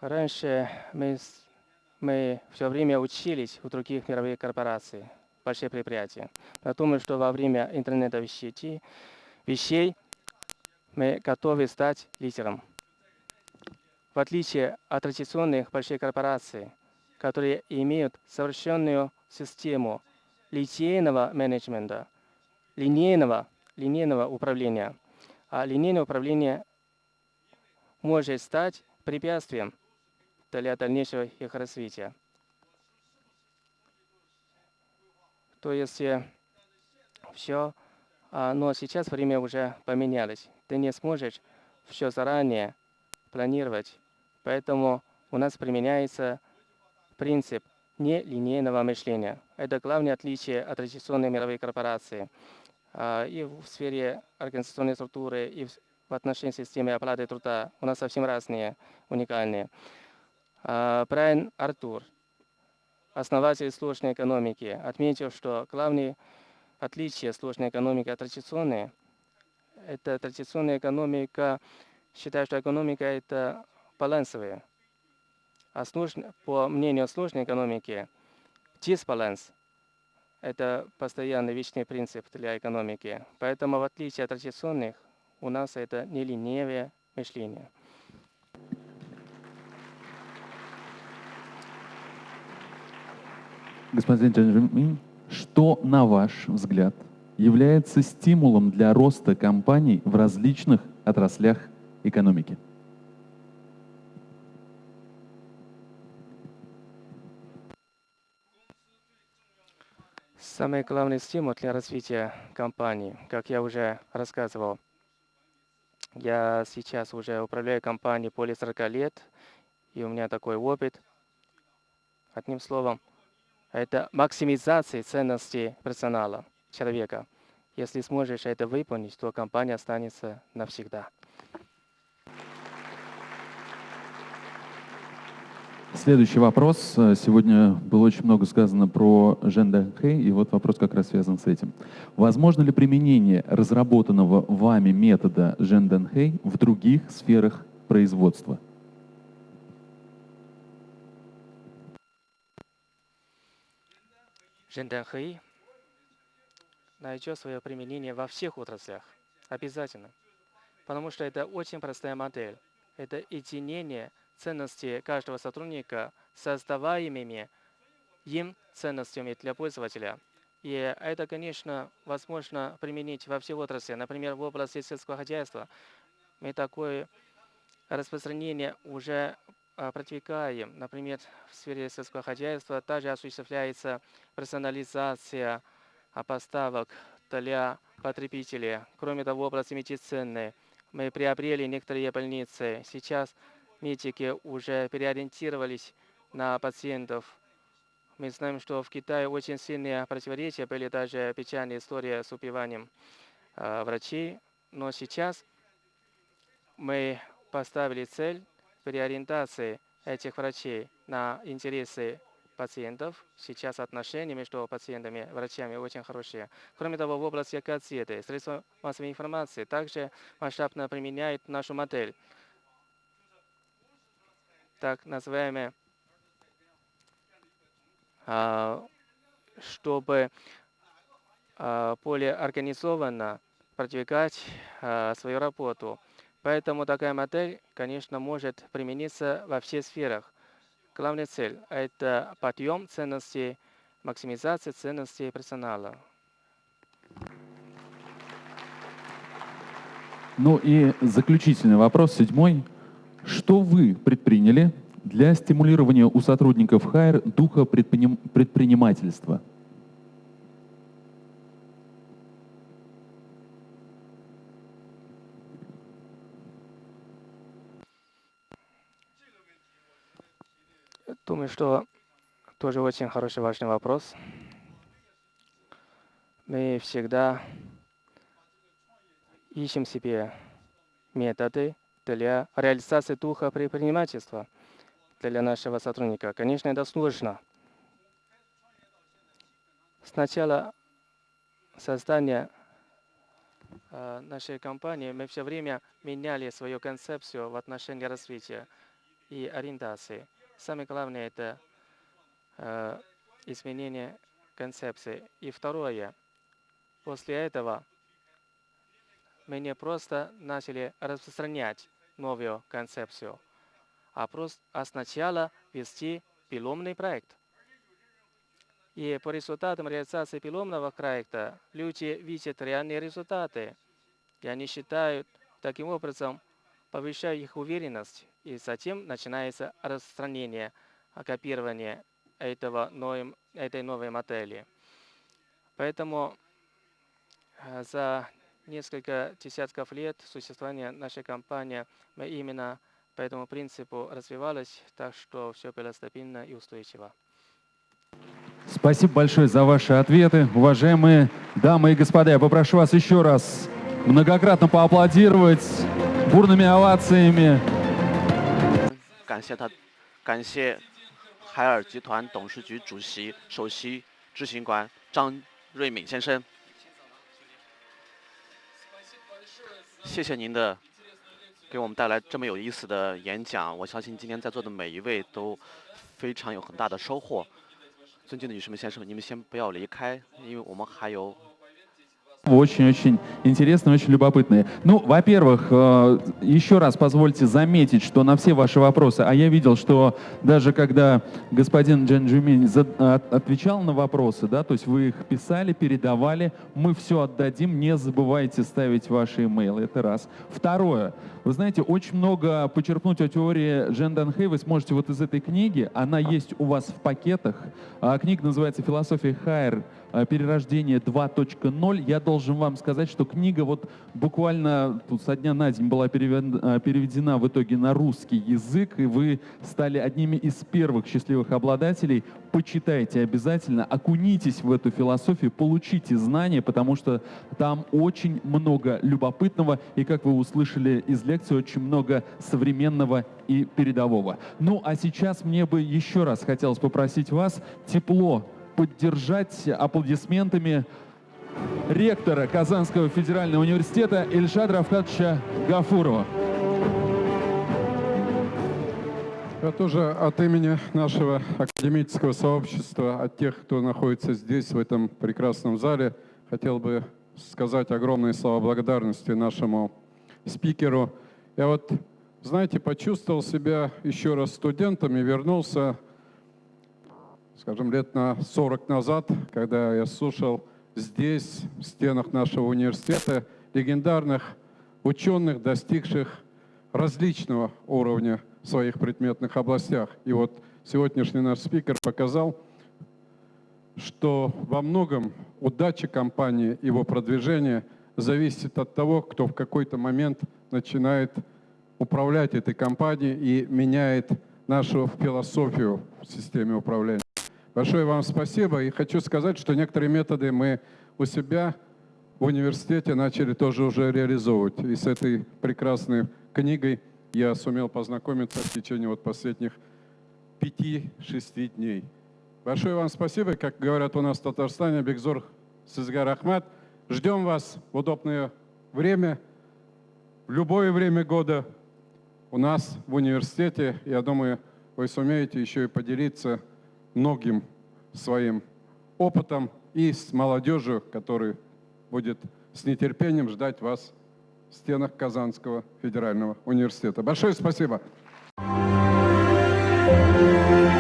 Раньше мы, мы все время учились у других мировых корпораций большие предприятия. Я что во время интернета вещей, вещей мы готовы стать лидером. В отличие от традиционных больших корпораций, которые имеют совершенную систему линейного менеджмента, линейного, линейного управления. А линейное управление может стать препятствием для дальнейшего их развития. То есть э, все, а, но сейчас время уже поменялось. Ты не сможешь все заранее планировать. Поэтому у нас применяется принцип нелинейного мышления. Это главное отличие от традиционной мировой корпорации. А, и в сфере организационной структуры, и в отношении системы оплаты труда у нас совсем разные, уникальные. А, Брайан Артур – основатель сложной экономики, отметил, что главное отличие сложной экономики от традиционной – это традиционная экономика, считаю, что экономика это балансовая. А сложно, по мнению сложной экономики, дисбаланс – это постоянный вечный принцип для экономики. Поэтому, в отличие от традиционных, у нас это нелинейное мышление. Господин Джанжимин, что, на ваш взгляд, является стимулом для роста компаний в различных отраслях экономики? Самый главный стимул для развития компании, как я уже рассказывал, я сейчас уже управляю компанией более 40 лет, и у меня такой опыт. Одним словом, это максимизация ценности персонала, человека. Если сможешь это выполнить, то компания останется навсегда. Следующий вопрос. Сегодня было очень много сказано про Жен и вот вопрос как раз связан с этим. Возможно ли применение разработанного вами метода Жен в других сферах производства? Женденхэй найдет свое применение во всех отраслях. Обязательно. Потому что это очень простая модель. Это единение ценностей каждого сотрудника создаваемыми им ценностями для пользователя. И это, конечно, возможно применить во всех отраслях. Например, в области сельского хозяйства мы такое распространение уже продвигаем. Например, в сфере сельского хозяйства также осуществляется персонализация а, поставок для потребителей. Кроме того, в области медицины мы приобрели некоторые больницы. Сейчас медики уже переориентировались на пациентов. Мы знаем, что в Китае очень сильные противоречия, были даже печальные истории с убиванием э, врачей. Но сейчас мы поставили цель переориентации этих врачей на интересы пациентов. Сейчас отношения между пациентами и врачами очень хорошие. Кроме того, в области газеты, средства массовой информации также масштабно применяют нашу модель так называемые, а, чтобы а, более организованно продвигать а, свою работу. Поэтому такая модель, конечно, может примениться во всех сферах. Главная цель – это подъем ценностей, максимизация ценностей персонала. Ну и заключительный вопрос, седьмой. Что вы предприняли для стимулирования у сотрудников ХАИР духа предприним предпринимательства? Думаю, что тоже очень хороший важный вопрос. Мы всегда ищем себе методы, для реализации духа предпринимательства для нашего сотрудника. Конечно, это сложно. Сначала создания э, нашей компании мы все время меняли свою концепцию в отношении развития и ориентации. Самое главное – это э, изменение концепции. И второе, после этого мы не просто начали распространять новую концепцию, а, просто, а сначала вести пиломный проект. И по результатам реализации пиломного проекта люди видят реальные результаты, и они считают, таким образом, повышая их уверенность, и затем начинается распространение, копирование этого новым, этой новой модели. Поэтому э, за несколько десятков лет существования нашей компании мы именно по этому принципу развивались, так что все было стабильно и устойчиво. Спасибо большое за ваши ответы. Уважаемые дамы и господа, я попрошу вас еще раз многократно поаплодировать бурными овациями. 感谢他，感谢海尔集团董事局主席、首席执行官张瑞敏先生。 谢谢您的给我们带来这么有意思的演讲。我相信今天在座的每一位都非常有很大的收获。尊敬的女士们、先生们，你们先不要离开，因为我们还有 Очень-очень интересные, очень любопытные. Ну, во-первых, э, еще раз позвольте заметить, что на все ваши вопросы, а я видел, что даже когда господин Джен Джумин от- отвечал на вопросы, да, то есть вы их писали, передавали, мы все отдадим, не забывайте ставить ваши имейлы, это раз. Второе, вы знаете, очень много почерпнуть о теории Джен Данхэй вы сможете вот из этой книги, она есть у вас в пакетах, А книга называется «Философия Хайер. Э, Перерождение 2.0». Я должен вам сказать, что книга вот буквально тут со дня на день была э, переведена в итоге на русский язык, и вы стали одними из первых счастливых обладателей. Почитайте обязательно, окунитесь в эту философию, получите знания, потому что там очень много любопытного, и, как вы услышали из лекции, очень много современного и передового. Ну, а сейчас мне бы еще раз хотелось попросить вас тепло поддержать аплодисментами ректора Казанского федерального университета Ильшада Рафкатовича Гафурова. Я тоже от имени нашего академического сообщества, от тех, кто находится здесь, в этом прекрасном зале, хотел бы сказать огромные слова благодарности нашему спикеру. Я вот, знаете, почувствовал себя еще раз студентом и вернулся, скажем, лет на 40 назад, когда я слушал здесь, в стенах нашего университета, легендарных ученых, достигших различного уровня в своих предметных областях. И вот сегодняшний наш спикер показал, что во многом удача компании, его продвижение зависит от того, кто в какой-то момент начинает управлять этой компанией и меняет нашу философию в системе управления. Большое вам спасибо. И хочу сказать, что некоторые методы мы у себя в университете начали тоже уже реализовывать. И с этой прекрасной книгой я сумел познакомиться в течение вот последних пяти-шести дней. Большое вам спасибо. Как говорят у нас в Татарстане, Бекзор Сизгар Ахмат. Ждем вас в удобное время, в любое время года у нас в университете. Я думаю, вы сумеете еще и поделиться многим своим опытом и с молодежью, которая будет с нетерпением ждать вас в стенах Казанского федерального университета. Большое спасибо. Thank